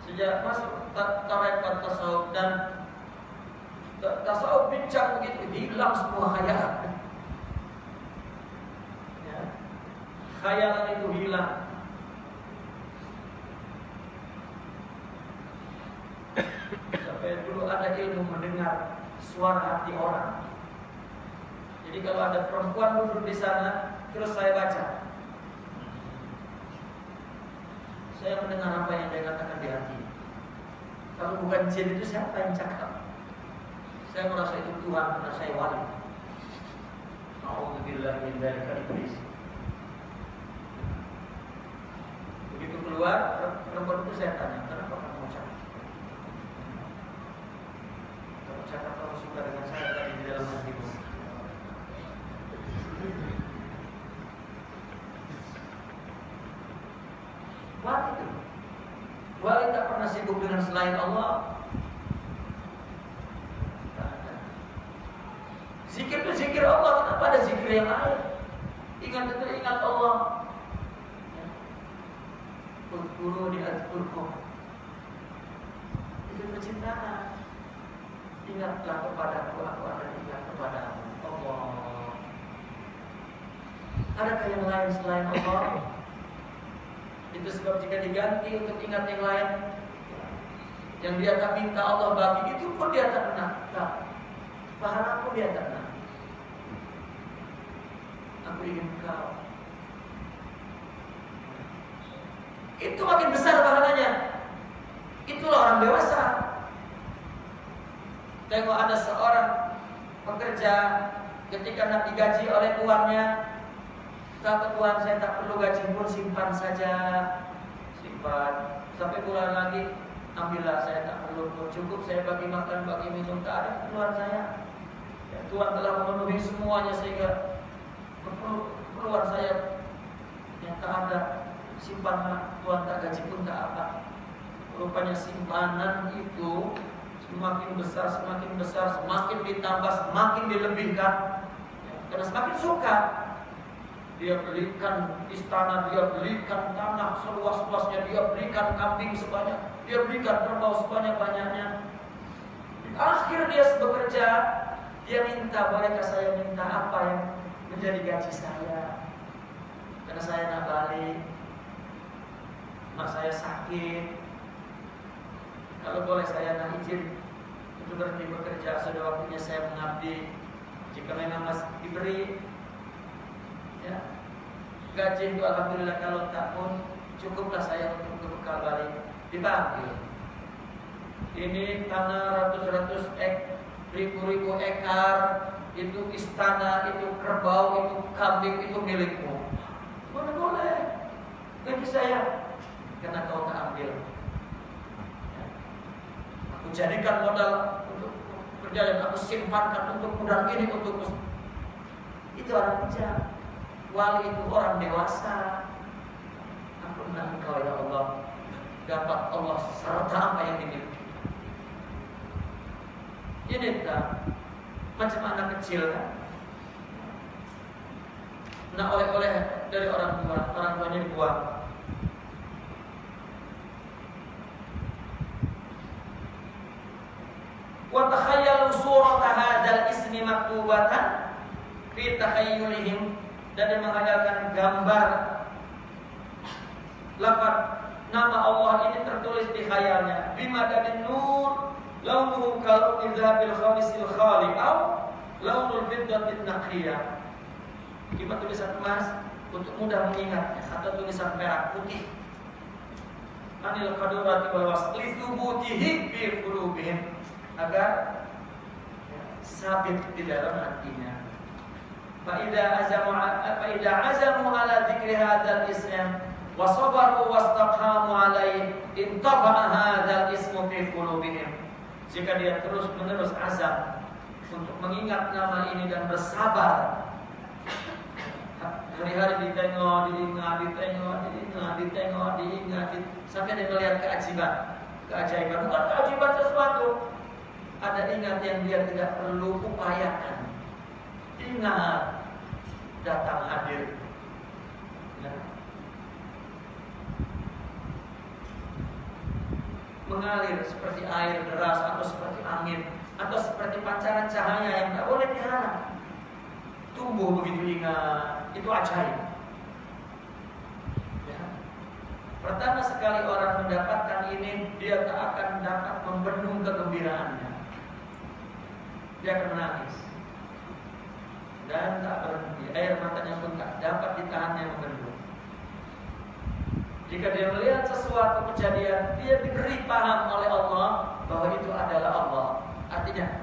sejak masuk tarekat tasawuf dan tasawuf bincang begitu hilang semua khayalan. Ya. Khayalan itu hilang. Sampai dulu ada ilmu mendengar suara hati orang. Jadi kalau ada perempuan duduk di sana, terus saya baca. Saya mendengar apa yang dia katakan di hati. Kalau bukan jin itu siapa yang cakap? Saya merasa itu Tuhan karena saya wali. Alhamdulillah min dzalika iblis. Begitu keluar, perempuan itu saya tanya, kenapa kamu cakap? Kamu cakap kamu suka dengan saya tadi di dalam hatimu. Wali itu. Wali tak pernah sibuk dengan selain Allah. Zikir itu zikir Allah, kenapa ada zikir yang lain? Ingat itu ingat Allah. Kulkuru di azkurkum. Itu percintaan. Ingatlah kepada aku, aku akan ingat kepada Allah. Adakah yang lain selain Allah? Itu sebab jika diganti untuk ingat yang lain Yang dia tak minta Allah bagi Itu pun dia tak pernah tak. Pahala pun dia tak pernah. Aku ingin kau. Itu makin besar pahalanya. Itulah orang dewasa. Tengok ada seorang pekerja ketika nak digaji oleh tuannya Kata Tuhan saya tak perlu gaji pun simpan saja. Simpan. Sampai bulan lagi Ambillah saya tak perlu. Pun Cukup saya bagi makan, bagi minum Tak ada keluar saya. Ya, Tuhan telah memenuhi semuanya Sehingga keluar saya Yang tak ada Simpanlah Tuhan tak gaji pun tak apa. Rupanya simpanan itu Semakin besar, semakin besar Semakin ditambah, semakin dilebihkan. Ya, Karena semakin suka dia belikan istana, dia belikan tanah seluas-luasnya, dia belikan kambing sebanyak, dia belikan kerbau sebanyak-banyaknya. Akhir dia bekerja, dia minta, bolehkah saya minta apa yang menjadi gaji saya? Karena saya nak balik, mak saya sakit. Kalau boleh saya nak izin untuk berhenti bekerja, sudah waktunya saya mengabdi. Jika memang masih diberi ya gaji itu alhamdulillah kalau tak pun cukuplah saya untuk bekal balik. Dipanggil. Ini tanah ratus-ratus ek ribu-ribu ekar itu istana itu kerbau itu kambing itu milikmu. Mana boleh? Gaji saya karena kau tak ambil. Ya. aku jadikan modal untuk kerja aku simpankan untuk modal ini untuk itu orang bijak Wali itu orang dewasa. Ampunlah engkau ya Allah. Dapat Allah serta apa yang dimiliki. Ini tak macam anak kecil kan. Nah oleh-oleh dari orang tua, orang tuanya dibuang. Wa takhayyalu surata ismi maktubatan fi takhayyulihim dan dia menghayalkan gambar. Lafaz nama Allah ini tertulis di khayalnya. Bima dan nur launuhu kalun idzabil khamisil khali au launul fiddatin naqiyah. Kibat tulisan emas untuk mudah mengingatnya atau tulisan perak putih. Anil qadurati wal wasli thubutihi bi qulubihim. Agar sabit di dalam hatinya فإذا عزموا فإذا عزموا على ذكر هذا الاسم وصبروا واستقاموا عليه انطبع هذا الاسم في قلوبهم jika dia terus menerus azam untuk mengingat nama ini dan bersabar hari-hari ditengok, diingat, ditengok, diingat, ditengok, diingat, sampai dia melihat keajaiban, keajaiban bukan keajaiban sesuatu, ada ingat yang dia tidak perlu upayakan. Ingat datang hadir. Ya. Mengalir seperti air deras atau seperti angin atau seperti pancaran cahaya yang tidak boleh diharap. Tumbuh begitu ingat, itu ajaib. Pertama sekali orang mendapatkan ini, dia tak akan dapat membendung kegembiraannya. Dia akan menangis. Dan tak berhenti. Air matanya pun tak dapat ditahannya membendung. Jika dia melihat sesuatu kejadian, dia diberi paham oleh Allah bahwa itu adalah Allah. Artinya,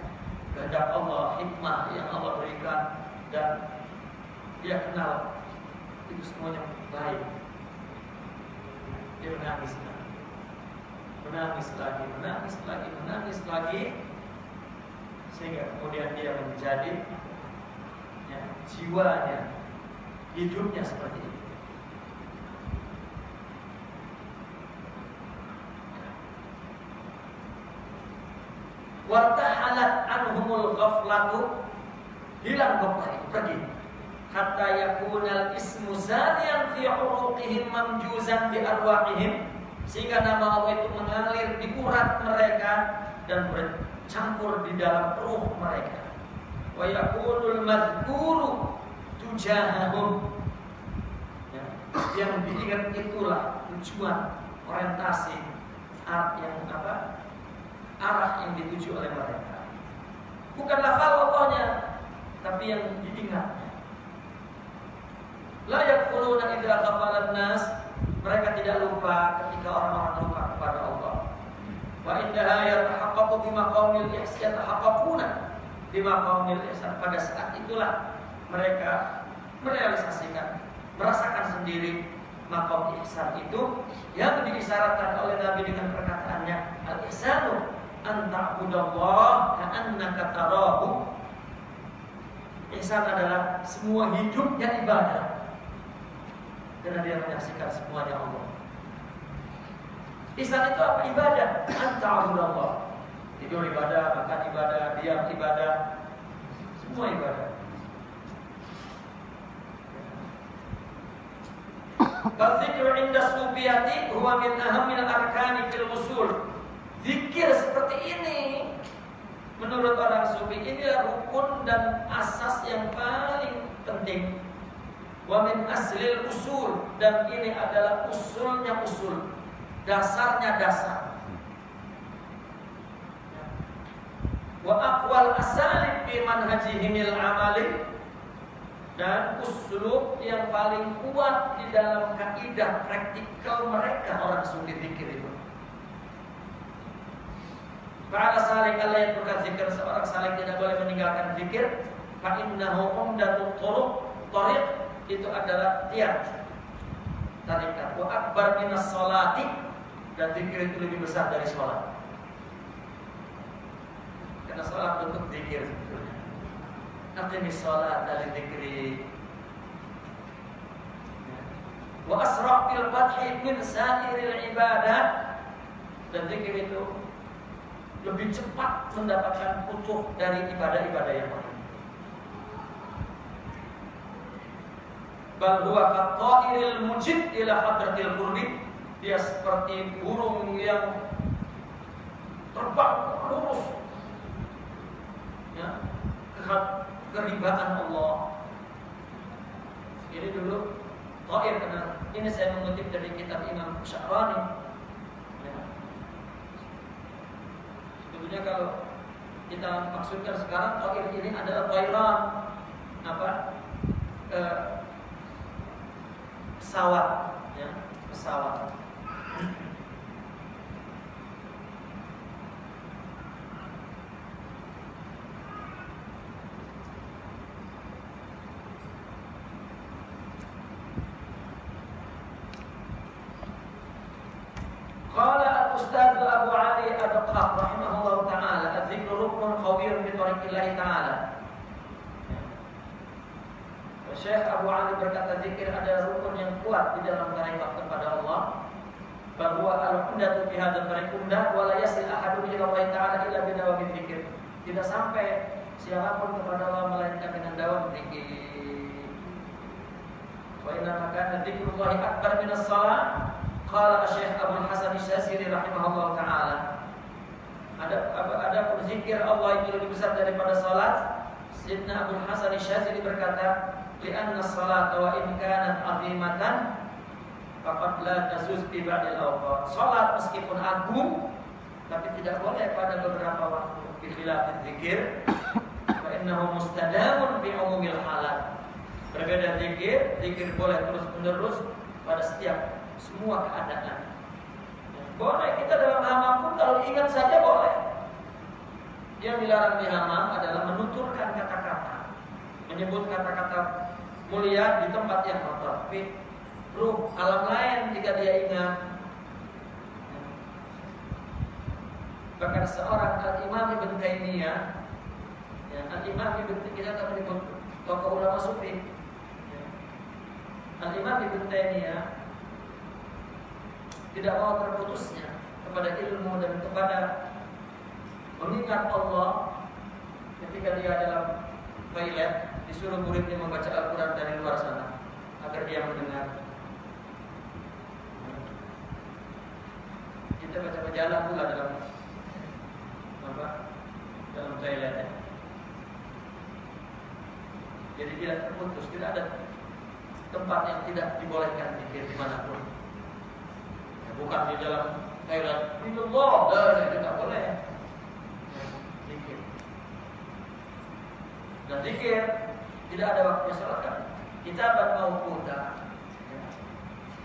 kehendak Allah, hikmah yang Allah berikan dan dia kenal itu semuanya baik dia menangis lagi menangis lagi menangis lagi menangis lagi sehingga kemudian dia menjadi jiwanya hidupnya seperti itu Wartahalat anhumul ghaflatu hilang ghaflah pergi. Hatta yakunal ismu zalian fi uruqihim mamjuzan bi arwahihim sehingga nama Allah itu mengalir di urat mereka dan bercampur di dalam ruh mereka wa yakunul madhkuru tujahahum ya, yang diingat itulah tujuan orientasi arah yang apa arah yang dituju oleh mereka bukan lafal Allahnya tapi yang diingat La yakfuruna idza ghafalan nas. Mereka tidak lupa ketika orang-orang lupa kepada Allah. Wa indaha yatahaqqaqu bima qaumil ihsan yatahaqqaquna bima qaumil ihsan. Pada saat itulah mereka merealisasikan, merasakan sendiri makom ihsan itu yang diisyaratkan oleh Nabi dengan perkataannya al-ihsanu an ta'budallah ka'annaka tarahu Ihsan adalah semua hidupnya ibadah karena dia menyaksikan semuanya Allah. Ihsan itu apa? Ibadah. Allah. Tidur ibadah, makan ibadah, diam ibadah, semua ibadah. Zikir inda sufiyati huwa min ahamil arkani fil usul. Zikir seperti ini menurut orang sufi ini rukun dan asas yang paling penting Wa min aslil usul dan ini adalah usulnya usul, dasarnya dasar. Wa aqwal asalib fi manhajihimil amali dan uslub yang paling kuat di dalam kaidah praktikal mereka orang sufi zikir itu. Para salik Allah yang berkata seorang salik tidak boleh meninggalkan zikir. Fa innahu umdatul turuq tariq itu adalah tiap tarikat. Wa akbar minas salati dan zikir itu lebih besar dari sholat. Karena sholat bentuk zikir sebetulnya. Aqimis sholat dari zikri. Wa asra' bil fathi min sa'iril ibadah dan zikir itu lebih cepat mendapatkan putuh dari ibadah-ibadah yang lain. bal huwa qattairil mujid ila hadratil qurbi dia seperti burung yang terbang lurus keribaan Allah. Ini dulu Tair karena ini saya mengutip dari kitab Imam Sya'rani ya. sebetulnya kalau kita maksudkan sekarang Tair ini adalah Thailand apa? Eh, pesawat ya pesawat أبو علي الدقاق رحمه الله تعالى الذكر ركن خبير بطريق الله تعالى Syekh Abu Ali berkata zikir ada rukun yang kuat di dalam tarekat kepada Allah bahwa al-umdatu fi hadzal tariq umdah wa la yasil ahadun ila Allah taala illa bi dawami zikir. tidak sampai siapapun kepada Allah melainkan dengan dawam zikir. Wa inna makana dzikrullahi akbar min as-salat. Qala Syekh Abu Hasan Syazili rahimahullah taala. Ada ada berzikir Allah itu lebih besar daripada salat. Sayyidina Abu Hasan Syazili berkata, "Li'anna salat wa in kanat 'azimatan faqad la tazuz bi ba'dil awqat." Salat meskipun agung tapi tidak boleh pada beberapa waktu bi khilafil zikir fa innahu mustadamun bi umumil halat. Berbeda zikir, zikir boleh terus-menerus pada setiap semua keadaan. Boleh kita dalam hamam pun kalau ingat saja boleh. Yang dilarang di hamam adalah menuturkan kata-kata, menyebut kata-kata mulia di tempat yang kotor. Tapi ruh alam lain jika dia ingat. Bahkan seorang Al-Imam Ibn Taimiyah ya, Al-Imam Ibn Taimiyah menyebut tokoh ulama sufi ya. Al-Imam Ibn Taimiyah tidak mau terputusnya kepada ilmu dan kepada mengingat Allah ketika dia dalam toilet disuruh muridnya membaca Al-Quran dari luar sana agar dia mendengar. Kita baca majalah pula dalam apa? Dalam toilet. Ya. Jadi tidak terputus, tidak ada tempat yang tidak dibolehkan pikir di mana pun bukan di dalam toilet itu Allah dan itu tidak boleh. Zikir. Dan zikir tidak ada waktunya sholat kan? Kita mau kuda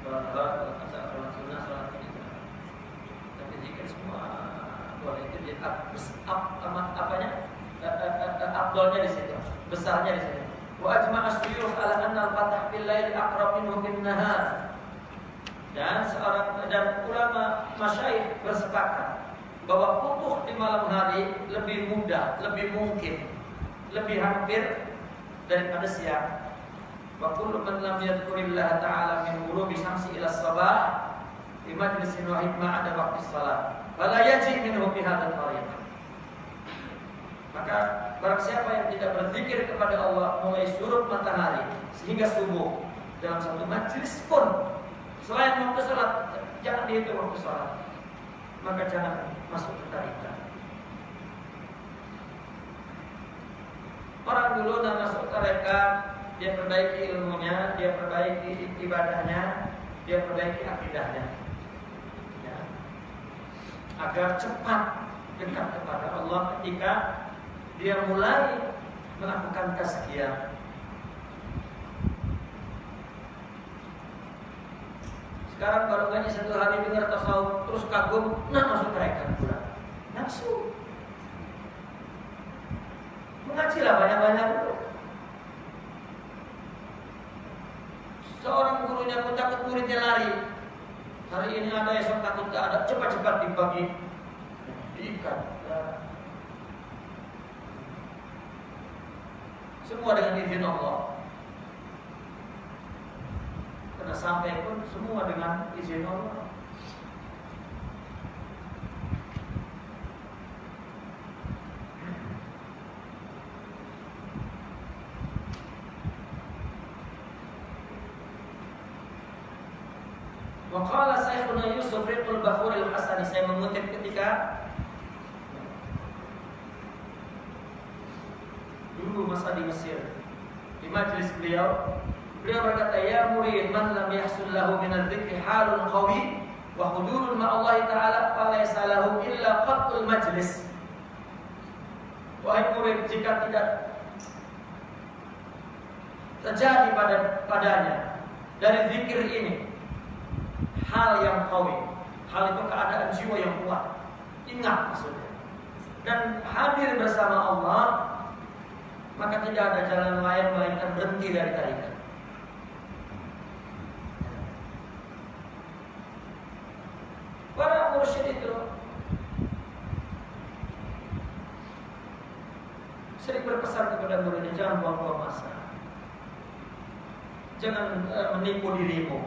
sholat sholat sholat asar sholat sunnah sholat ini tapi zikir semua boleh. Itu di amat apanya? Abdolnya di situ. Besarnya di situ. Wa ajma'a suyuh ala anna al-fatah bil laili aqrab minhu bin nahar dan seorang dan ulama masyaih bersepakat bahwa putuh di malam hari lebih mudah, lebih mungkin, lebih hampir daripada siang. Wa kullu man lam yadhkurillah ta'ala min ghurubi syamsi ila sabah di majlisin wa hikmah ada waktu salat. Fala yaji minhu fi hadzal tariq. Maka barang siapa yang tidak berzikir kepada Allah mulai surut matahari sehingga subuh dalam satu majlis pun Selain waktu sholat, jangan dihitung waktu sholat. Maka jangan masuk ke tarikat. Orang dulu dan masuk tarekat, dia perbaiki ilmunya, dia perbaiki ibadahnya, dia perbaiki akidahnya. Ya. Agar cepat dekat kepada Allah ketika dia mulai melakukan tazkiyah Sekarang baru ngaji satu hari dengar tasawuf terus kagum, nah masuk mereka pula. Nafsu. Mengajilah banyak-banyak. Seorang gurunya pun takut muridnya lari. Hari ini ada esok takut gak ada, cepat-cepat dibagi, diikat. Semua dengan izin Allah. Karena sampai pun semua dengan izin Allah. Waqala Syekhuna Yusuf Riqul Bakhur al-Hasani Saya mengutip ketika Dulu masa di Mesir Di majlis beliau Beliau berkata, "Ya murid, man lam yahsul lahu min dzikri halun qawi wa hudurun ma Allah taala falaysa lahu illa qatul majlis." Wahai murid, jika tidak terjadi pada padanya dari zikir ini hal yang qawi, hal itu keadaan jiwa yang kuat. Ingat maksudnya. Dan hadir bersama Allah, maka tidak ada jalan lain melainkan berhenti dari tarikat. Para mursyid itu sering berpesan kepada muridnya jangan buang-buang masa. Jangan uh, menipu dirimu.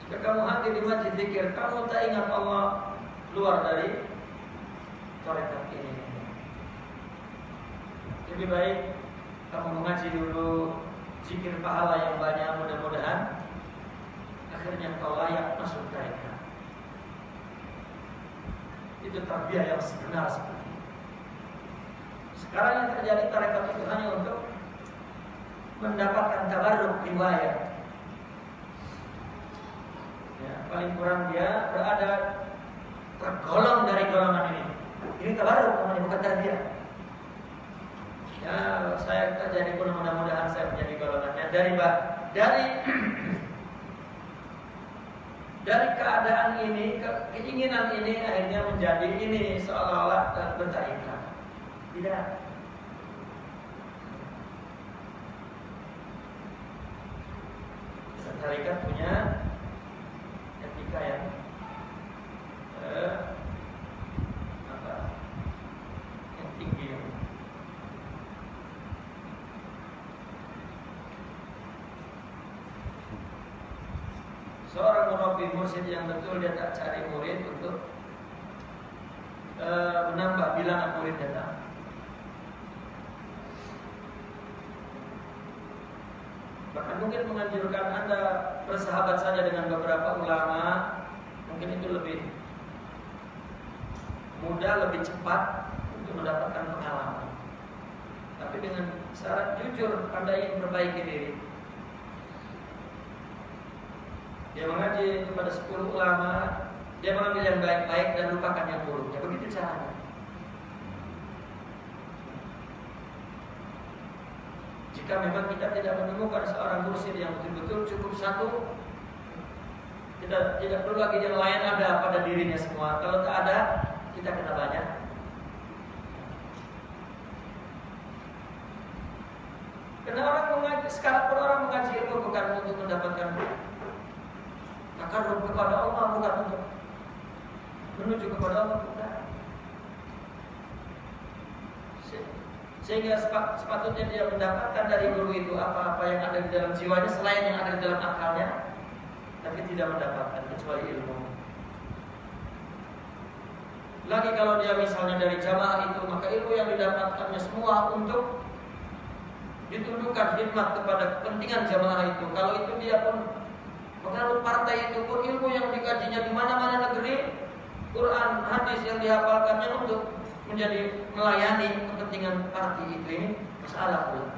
Jika kamu hadir di majlis zikir, kamu tak ingat Allah, keluar dari tarekat ini. Lebih baik kamu mengaji dulu zikir pahala yang banyak mudah-mudahan akhirnya kau layak masuk tarekat. Itu tarbiyah yang sebenar itu. Sekarang yang terjadi tarekat itu hanya untuk mendapatkan tabarruk riwayat. Ya, paling kurang dia berada tergolong dari golongan ini. Ini tabarruk namanya bukan tarbiyah. Ya, saya jadi pun mudah-mudahan saya menjadi golongannya dari dari dari keadaan ini, ke, keinginan ini akhirnya menjadi ini seolah-olah bertarikat. Tidak. Tarikat punya etika yang eh, apa, yang tinggi. Seorang murabbi mursyid yang betul dia tak cari murid untuk uh, menambah bilangan murid datang. Mungkin menganjurkan Anda bersahabat saja dengan beberapa ulama, mungkin itu lebih mudah, lebih cepat untuk mendapatkan pengalaman. Tapi dengan syarat jujur Anda ingin perbaiki diri. Dia mengaji kepada 10 ulama, dia mengambil yang baik-baik dan lupakan yang buruk. Ya begitu caranya. Jika memang kita tidak menemukan seorang mursyid yang betul-betul cukup satu, tidak tidak perlu lagi yang lain ada pada dirinya semua. Kalau tak ada, kita kena banyak. Karena orang mengaji, sekarang pun orang mengaji ilmu bukan untuk mendapatkan takarrub kepada Allah bukan untuk menuju kepada Allah bukan. Sehingga sepatutnya dia mendapatkan dari guru itu apa-apa yang ada di dalam jiwanya selain yang ada di dalam akalnya, tapi tidak mendapatkan kecuali ilmu. Lagi kalau dia misalnya dari jamaah itu, maka ilmu yang didapatkannya semua untuk ditundukkan khidmat kepada kepentingan jamaah itu. Kalau itu dia pun Pengaruh partai itu pun ilmu yang dikajinya di mana-mana negeri, Quran, hadis yang dihafalkannya untuk menjadi melayani kepentingan partai itu ini masalah pula.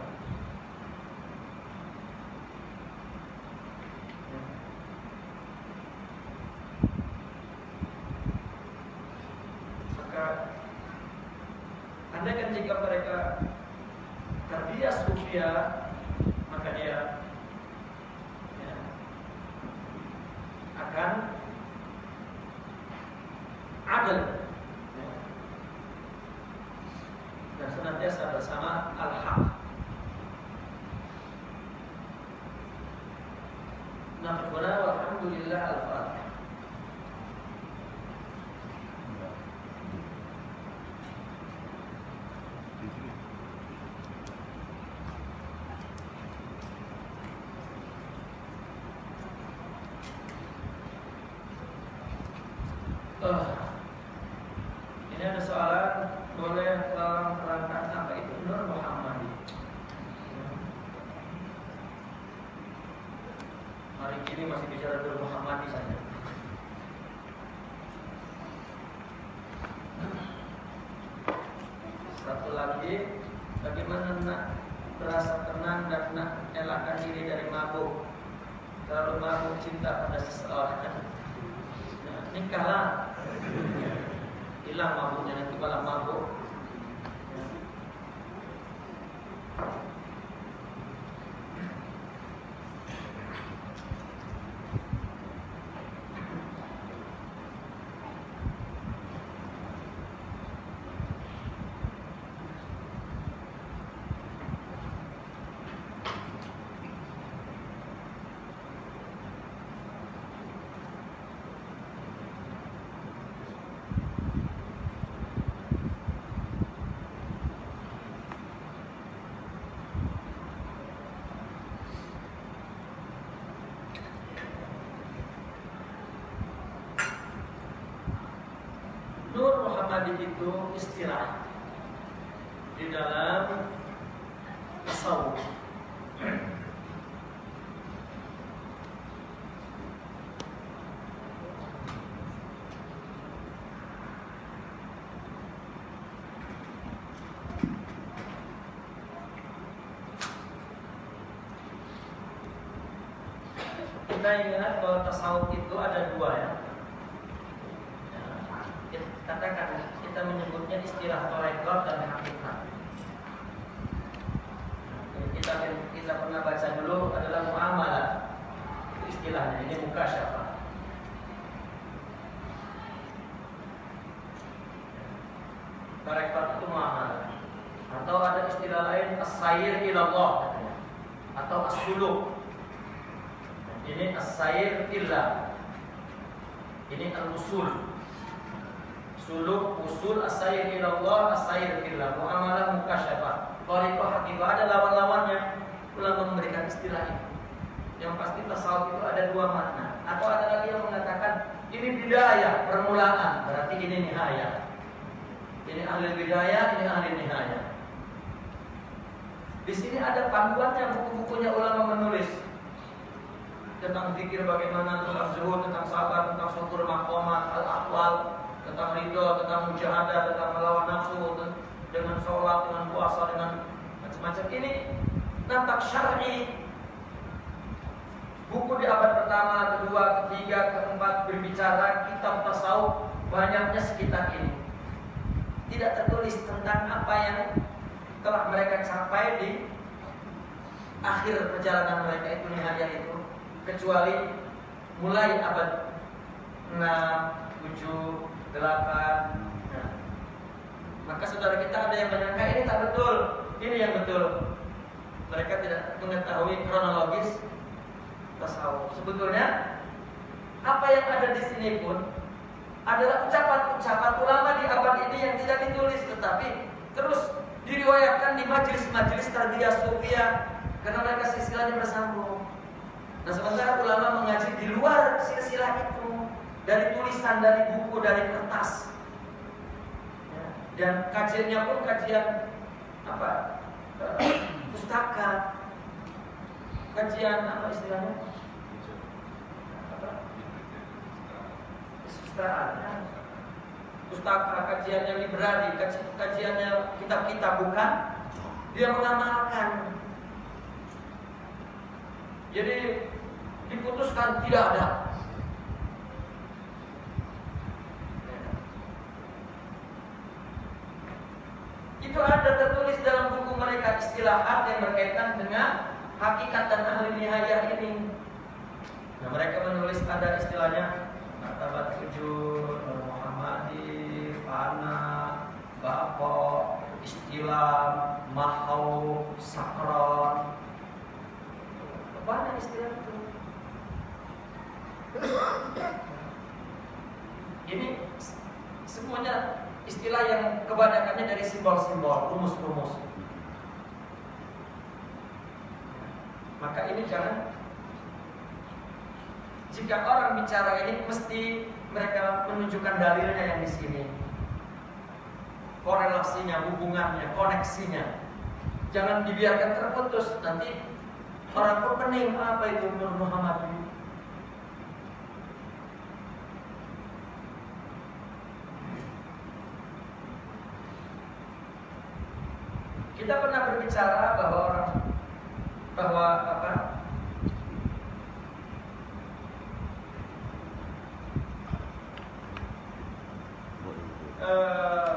Jika mereka terbias sufia Muhammadi itu istilah di dalam tasawuf. Kita ingat bahwa tasawuf itu ada dua ya katakan kita menyebutnya istilah torekot dan hakikat. Kita kita pernah baca dulu adalah muamalah istilahnya ini muka siapa? Torekot itu muamalah atau ada istilah lain as-sayir ilallah atau as-suluk ini as-sayr fillah. Ini al-usul. Suluk usul as-sayr ila Allah, as-sayr fillah. Muamalah mukasyafah. Tariqah hakikah ada lawan-lawannya. Ulama memberikan istilah itu. Yang pasti tasawuf itu ada dua makna. Atau ada lagi yang mengatakan ini bidayah, permulaan, berarti ini nihaya. Ini ahli bidayah, ini ahli nihaya. Di sini ada panduannya buku-bukunya ulama menulis tentang zikir bagaimana, tentang zuhud, tentang sabar, tentang syukur makomat, al-aqwal, tentang ridho, tentang mujahadah, tentang melawan nafsu, dengan sholat, dengan puasa, dengan macam-macam. Ini nampak syar'i. Buku di abad pertama, kedua, ketiga, keempat berbicara kitab tasawuf banyaknya sekitar ini. Tidak tertulis tentang apa yang telah mereka capai di akhir perjalanan mereka itu nihaya itu kecuali mulai abad 6, 7, 8 nah. Maka saudara kita ada yang menyangka ini tak betul. Ini yang betul. Mereka tidak mengetahui kronologis tasawuf. Sebetulnya Apa yang ada di sini pun Adalah ucapan-ucapan ulama di abad ini yang tidak ditulis Tetapi terus diriwayatkan di majelis-majelis tarbiyah sufia Karena mereka silsilahnya bersambung. Nah sementara ulama mengaji di luar silsilah itu dari tulisan, dari buku, dari kertas. Ya, dan kajiannya pun kajian apa? Pustaka. Kajian apa istilahnya? Ya. Pustaka, kajiannya librari, kajiannya kitab-kitab bukan? Dia mengamalkan. Jadi diputuskan tidak ada. Itu ada tertulis dalam buku mereka istilahat yang berkaitan dengan hakikat dan ahli nihayah ini. Nah, mereka menulis ada istilahnya martabat sujud, Muhammadi, fana, bako, istilah, mahau, sakron. Banyak istilah itu. Ini semuanya istilah yang kebanyakannya dari simbol-simbol, rumus-rumus. Maka ini jangan jika orang bicara ini mesti mereka menunjukkan dalilnya yang di sini. Korelasinya, hubungannya, koneksinya. Jangan dibiarkan terputus nanti orang pun pening apa itu Nur Muhammad Kita pernah berbicara bahwa orang bahwa apa? Uh,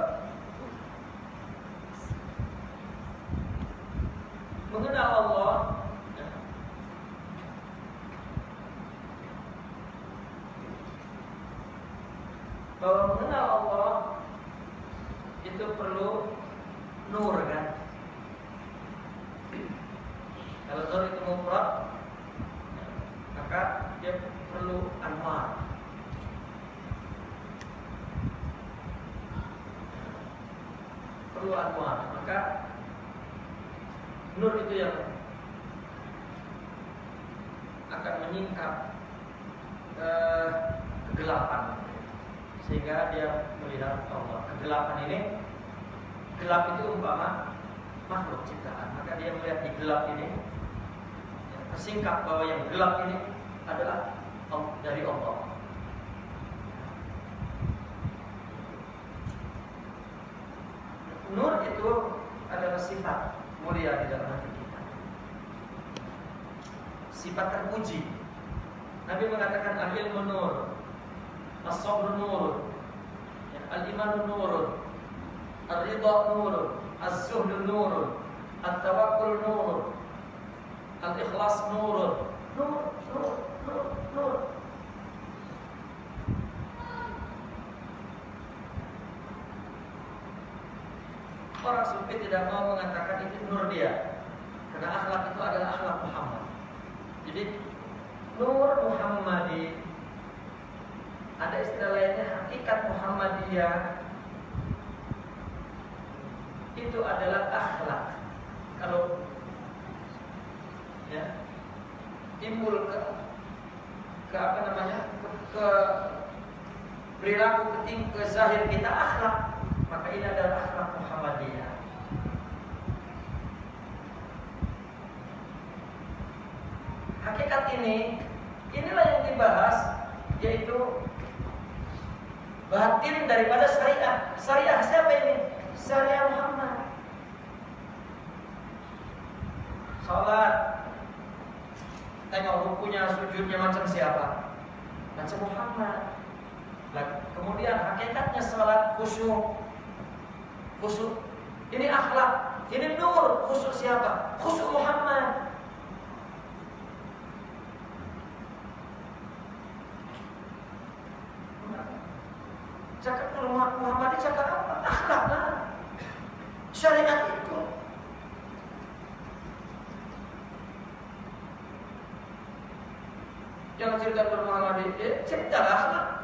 yang cerita tentang Nabi, cerita akhlak.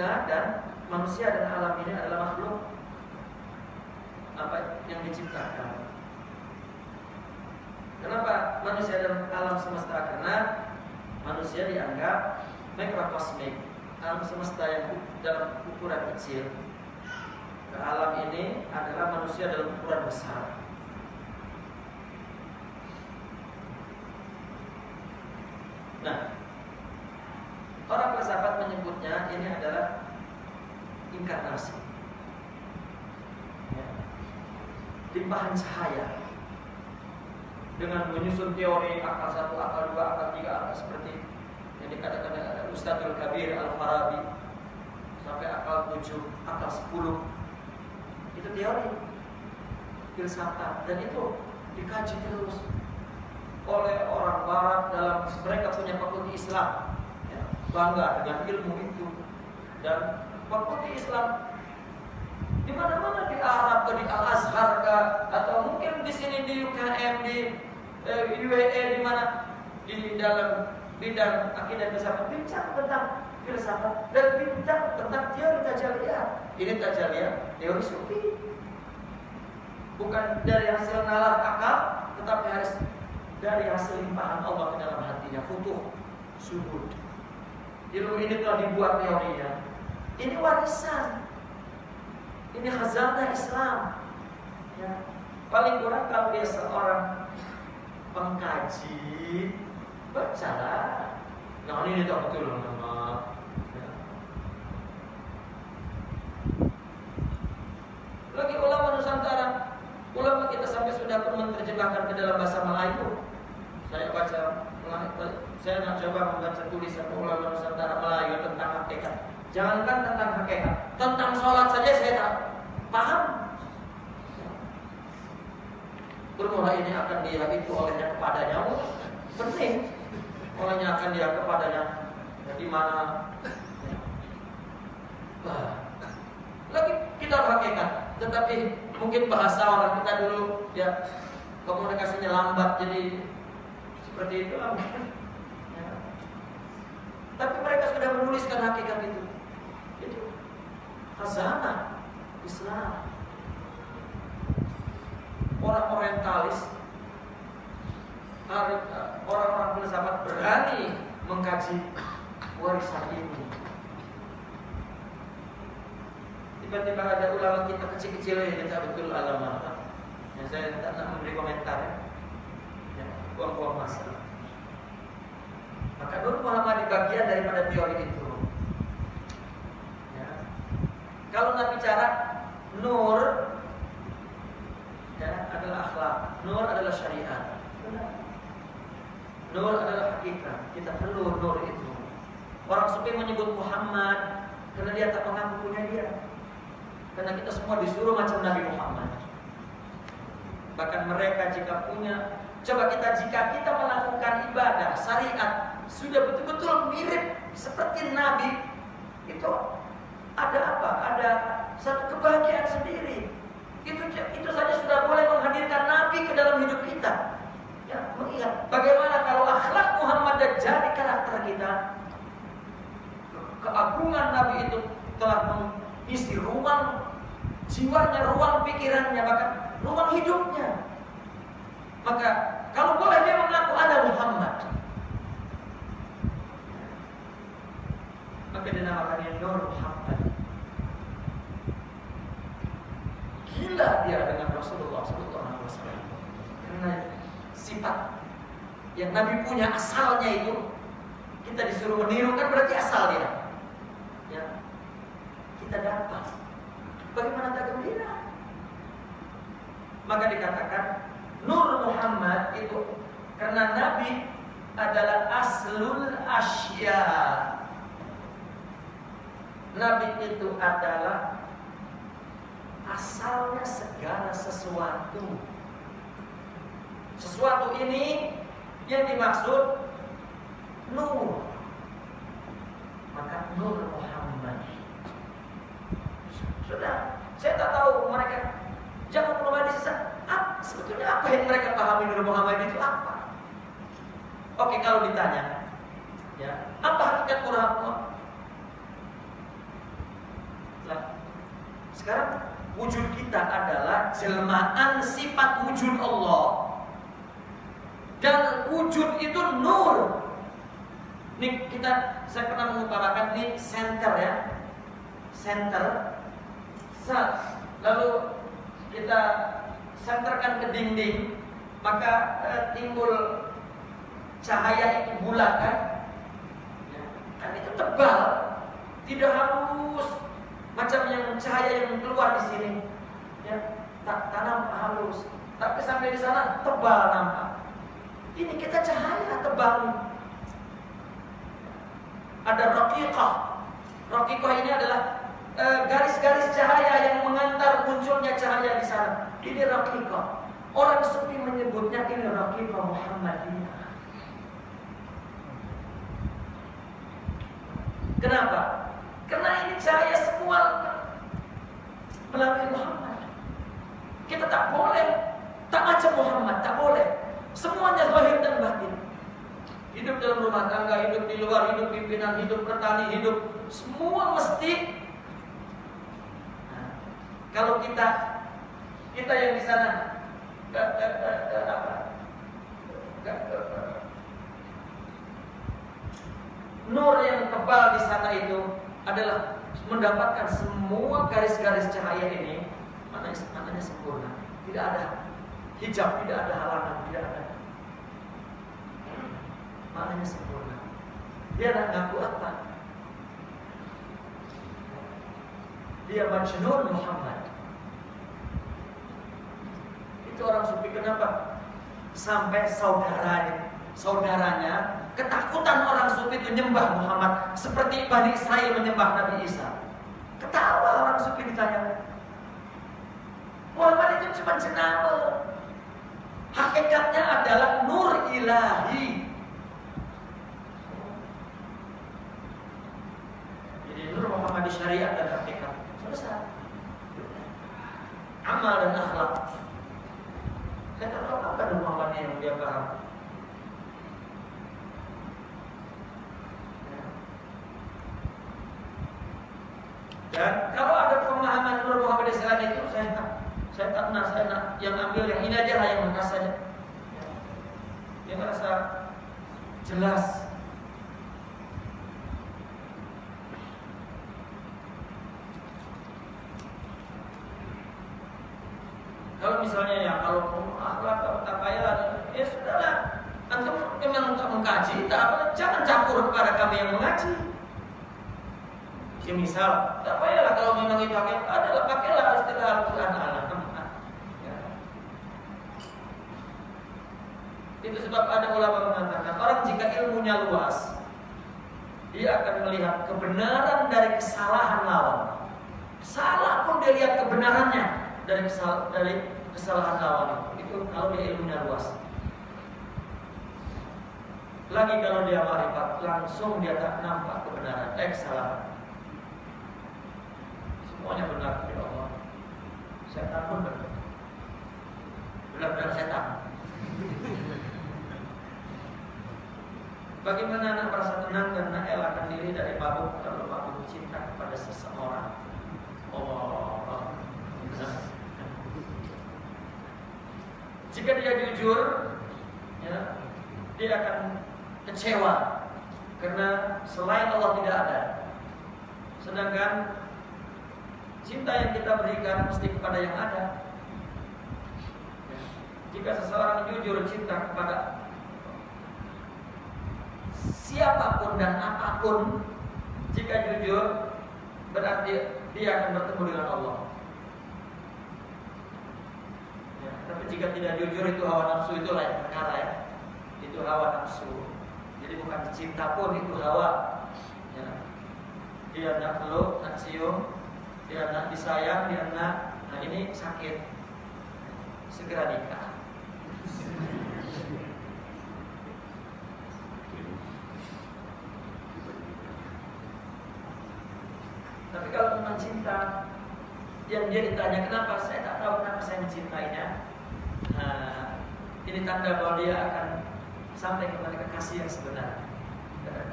kita dan manusia dan alam ini adalah makhluk apa yang diciptakan. Kenapa manusia dan alam semesta? Karena manusia dianggap mikrokosmik, alam semesta yang dalam ukuran kecil. Ke alam ini adalah manusia dalam ukuran besar. limpahan cahaya. Dengan menyusun teori akal satu, akal dua, akal tiga, akal seperti yang dikatakan oleh Ustadzul Kabir Al Farabi sampai akal tujuh, akal sepuluh. Itu teori filsafat dan itu dikaji terus oleh orang Barat dalam mereka punya fakulti Islam ya, bangga dengan ilmu itu. Dan fakulti Islam di mana-mana di Arab atau di Al Azhar atau mungkin di sini di UKM di eh, UAE di mana di dalam bidang akidah filsafat bincang tentang filsafat dan bincang tentang teori tajaliyah. Ini tajaliyah teori sufi. Bukan dari hasil nalar akal, tetapi harus dari hasil limpahan Allah ke dalam hatinya. Futuh, subur. Ilmu ini telah dibuat teorinya. Ini warisan ini khazanah Islam. Ya. Paling kurang kalau dia seorang pengkaji, bacalah. Nah ini tak betul nama. Ya. Lagi ulama Nusantara, ulama kita sampai sudah pun menerjemahkan ke dalam bahasa Melayu. Saya baca, saya nak coba membaca tulisan ulama Nusantara Melayu tentang hakikat. Jangankan tentang hakikat, tentang sholat saja saya tak paham. Bermula ini akan dia itu olehnya kepadanya, penting. Olehnya akan dia kepadanya, di mana? lagi kita hakikat, tetapi mungkin bahasa orang kita dulu ya komunikasinya lambat jadi seperti itu. Ya. Tapi mereka sudah menuliskan hakikat. Itu khazanah Islam. Orang orientalis, orang-orang filsafat berani mengkaji warisan ini. Tiba-tiba ada ulama kita kecil-kecil yang kita betul alama. Ya, saya tidak nak memberi komentar ya. ya buang-buang masa. Maka Nur Muhammad di bagian daripada teori itu. Ya. Kalau nggak bicara Nur ya, adalah akhlak, Nur adalah syariat. Nur adalah hakikat. Kita perlu Nur itu. Orang sufi menyebut Muhammad karena dia tak mengaku punya dia. Karena kita semua disuruh macam Nabi Muhammad. Bahkan mereka jika punya, coba kita jika kita melakukan ibadah syariat sudah betul-betul mirip seperti Nabi, itu ada apa? Ada satu kebahagiaan sendiri. Itu itu saja sudah boleh menghadirkan Nabi ke dalam hidup kita. Ya, mengingat bagaimana kalau akhlak Muhammad dan jadi karakter kita, keagungan Nabi itu telah mengisi ruang jiwanya, ruang pikirannya, bahkan ruang hidupnya. Maka kalau boleh dia mengaku ada Muhammad, maka dinamakannya Nur Muhammad. Gila dia dengan Rasulullah SAW karena sifat yang Nabi punya asalnya itu kita disuruh meniru kan berarti asal dia. Ya, kita dapat. Bagaimana tak gembira? Maka dikatakan Nur Muhammad itu karena Nabi adalah aslul asya. Nabi itu adalah asalnya segala sesuatu. Sesuatu ini yang dimaksud nur. Maka nur Muhammad. Sudah, saya tak tahu mereka jangan perlu hadis ah, sebetulnya apa yang mereka pahami nur Muhammad itu apa? Oke, kalau ditanya, ya, apa hakikat Muhammad? Nah, sekarang wujud kita adalah jelmaan sifat wujud Allah. Dan wujud itu nur. Ini kita saya pernah mengutarakan di center ya. Center. Lalu kita senterkan ke dinding, maka eh, timbul cahaya itu bulat kan? Ya. Kan itu tebal, tidak halus macam yang cahaya yang keluar di sini. Ya, tak tanam halus, tapi sampai di sana tebal nampak. Ini kita cahaya tebal. Ada raqiqah. Raqiqah ini adalah garis-garis e, cahaya yang mengantar munculnya cahaya di sana. Ini raqiqah. Orang sufi menyebutnya ini raqiqah Muhammadiyah. Kenapa? Karena ini cahaya semua melalui Muhammad. Kita tak boleh tak macam Muhammad, tak boleh. Semuanya zahir dan batin. hidup dalam rumah tangga, hidup di luar, hidup pimpinan, hidup petani, hidup semua mesti. Nah, kalau kita kita yang di sana. Nur yang tebal di sana itu adalah mendapatkan semua garis-garis cahaya ini mana mananya sempurna. Tidak ada hijab, tidak ada halangan, tidak ada. Maknanya sempurna. Dia nak ngaku apa? Dia Majnun Muhammad. Itu orang sufi kenapa? Sampai saudaranya, saudaranya ketakutan orang sufi itu nyembah Muhammad seperti Bani Israel menyembah Nabi Isa. Ketawa orang sufi ditanya, Muhammad itu cuma jenama. Hakikatnya adalah nur ilahi. Jadi nur Muhammad di syariat dan hakikat. Selesai. Amal dan akhlak. Saya tahu apa Muhammad yang dia paham. Dan kalau ada pemahaman Nur Muhammad SAW itu saya tak saya tak pernah saya nak yang ambil yang ini aja lah yang merasa saja. Yang merasa jelas. Kalau misalnya ya kalau akhlak atau takayal ya sudahlah. Antum memang tak mengkaji, tak apa, jangan campur kepada kami yang mengaji. Ya misal, tak payahlah kalau memang itu hakikat adalah pakailah istilah Al-Quran Allah. Ya. Itu sebab ada ulama mengatakan orang jika ilmunya luas, dia akan melihat kebenaran dari kesalahan lawan. Salah pun dia lihat kebenarannya dari kesal dari kesalahan lawan. Itu kalau dia ilmunya luas. Lagi kalau dia marifat, langsung dia tak nampak kebenaran, eh kesalahan. Semuanya benar ya Allah. Setan pun benar. Benar-benar setan. Bagaimana anak merasa tenang dan nak elakkan diri dari mabuk kalau mabuk cinta kepada seseorang? Oh, Jika dia jujur, ya, dia akan kecewa karena selain Allah tidak ada. Sedangkan cinta yang kita berikan mesti kepada yang ada. Jika seseorang jujur cinta kepada siapa pun dan apa pun, jika jujur berarti dia akan bertemu dengan Allah. Ya, tapi jika tidak jujur itu hawa nafsu itu lain perkara ya. Itu hawa nafsu. Jadi bukan cinta pun itu hawa. Ya. Dia peluk, nak cium, dia nak disayang, dia nak, nah ini sakit. Segera nikah. Tapi kalau memang cinta, yang dia ditanya kenapa, saya tak tahu kenapa saya mencintainya. Nah, ini tanda bahwa dia akan sampai kepada kekasih yang sebenarnya.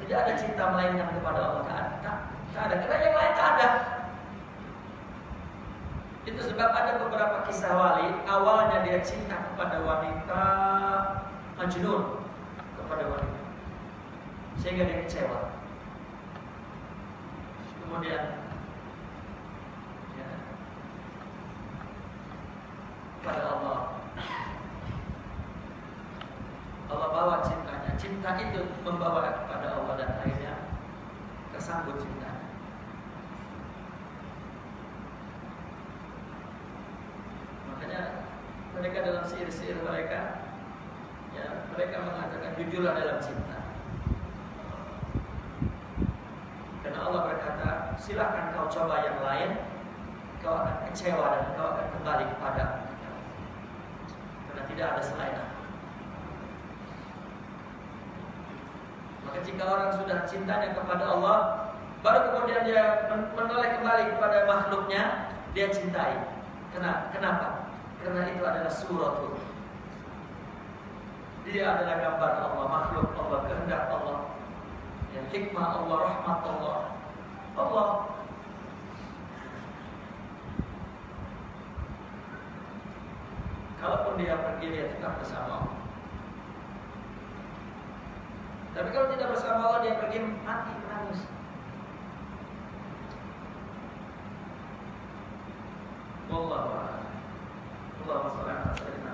Tidak ada cinta melainkan kepada Allah. Tak, tak ada. Karena yang lain tak ada. Itu sebab ada beberapa kisah wali. Awalnya dia cinta kepada wanita Majnun kepada wanita. Sehingga dia kecewa. Kemudian ya, pada Allah Allah bawa cintanya. Cinta itu membawa kepada Allah dan akhirnya kesambut cinta. Mereka dalam sihir-sihir mereka, ya mereka mengatakan jujurlah dalam cinta. Karena Allah berkata, silakan kau coba yang lain, kau akan kecewa dan kau akan kembali kepada Karena tidak ada selain aku. Maka jika orang sudah cintanya kepada Allah, baru kemudian dia menoleh kembali kepada makhluknya, dia cintai. Kenapa? Karena itu adalah suratul. Dia adalah gambar Allah, makhluk Allah, kehendak Allah. Yang hikmah Allah, rahmat Allah. Allah Kalaupun dia pergi dia tetap bersama Allah. Tapi kalau tidak bersama Allah dia pergi mati menangis. Wallahu a'lam. ことはまずお願いします。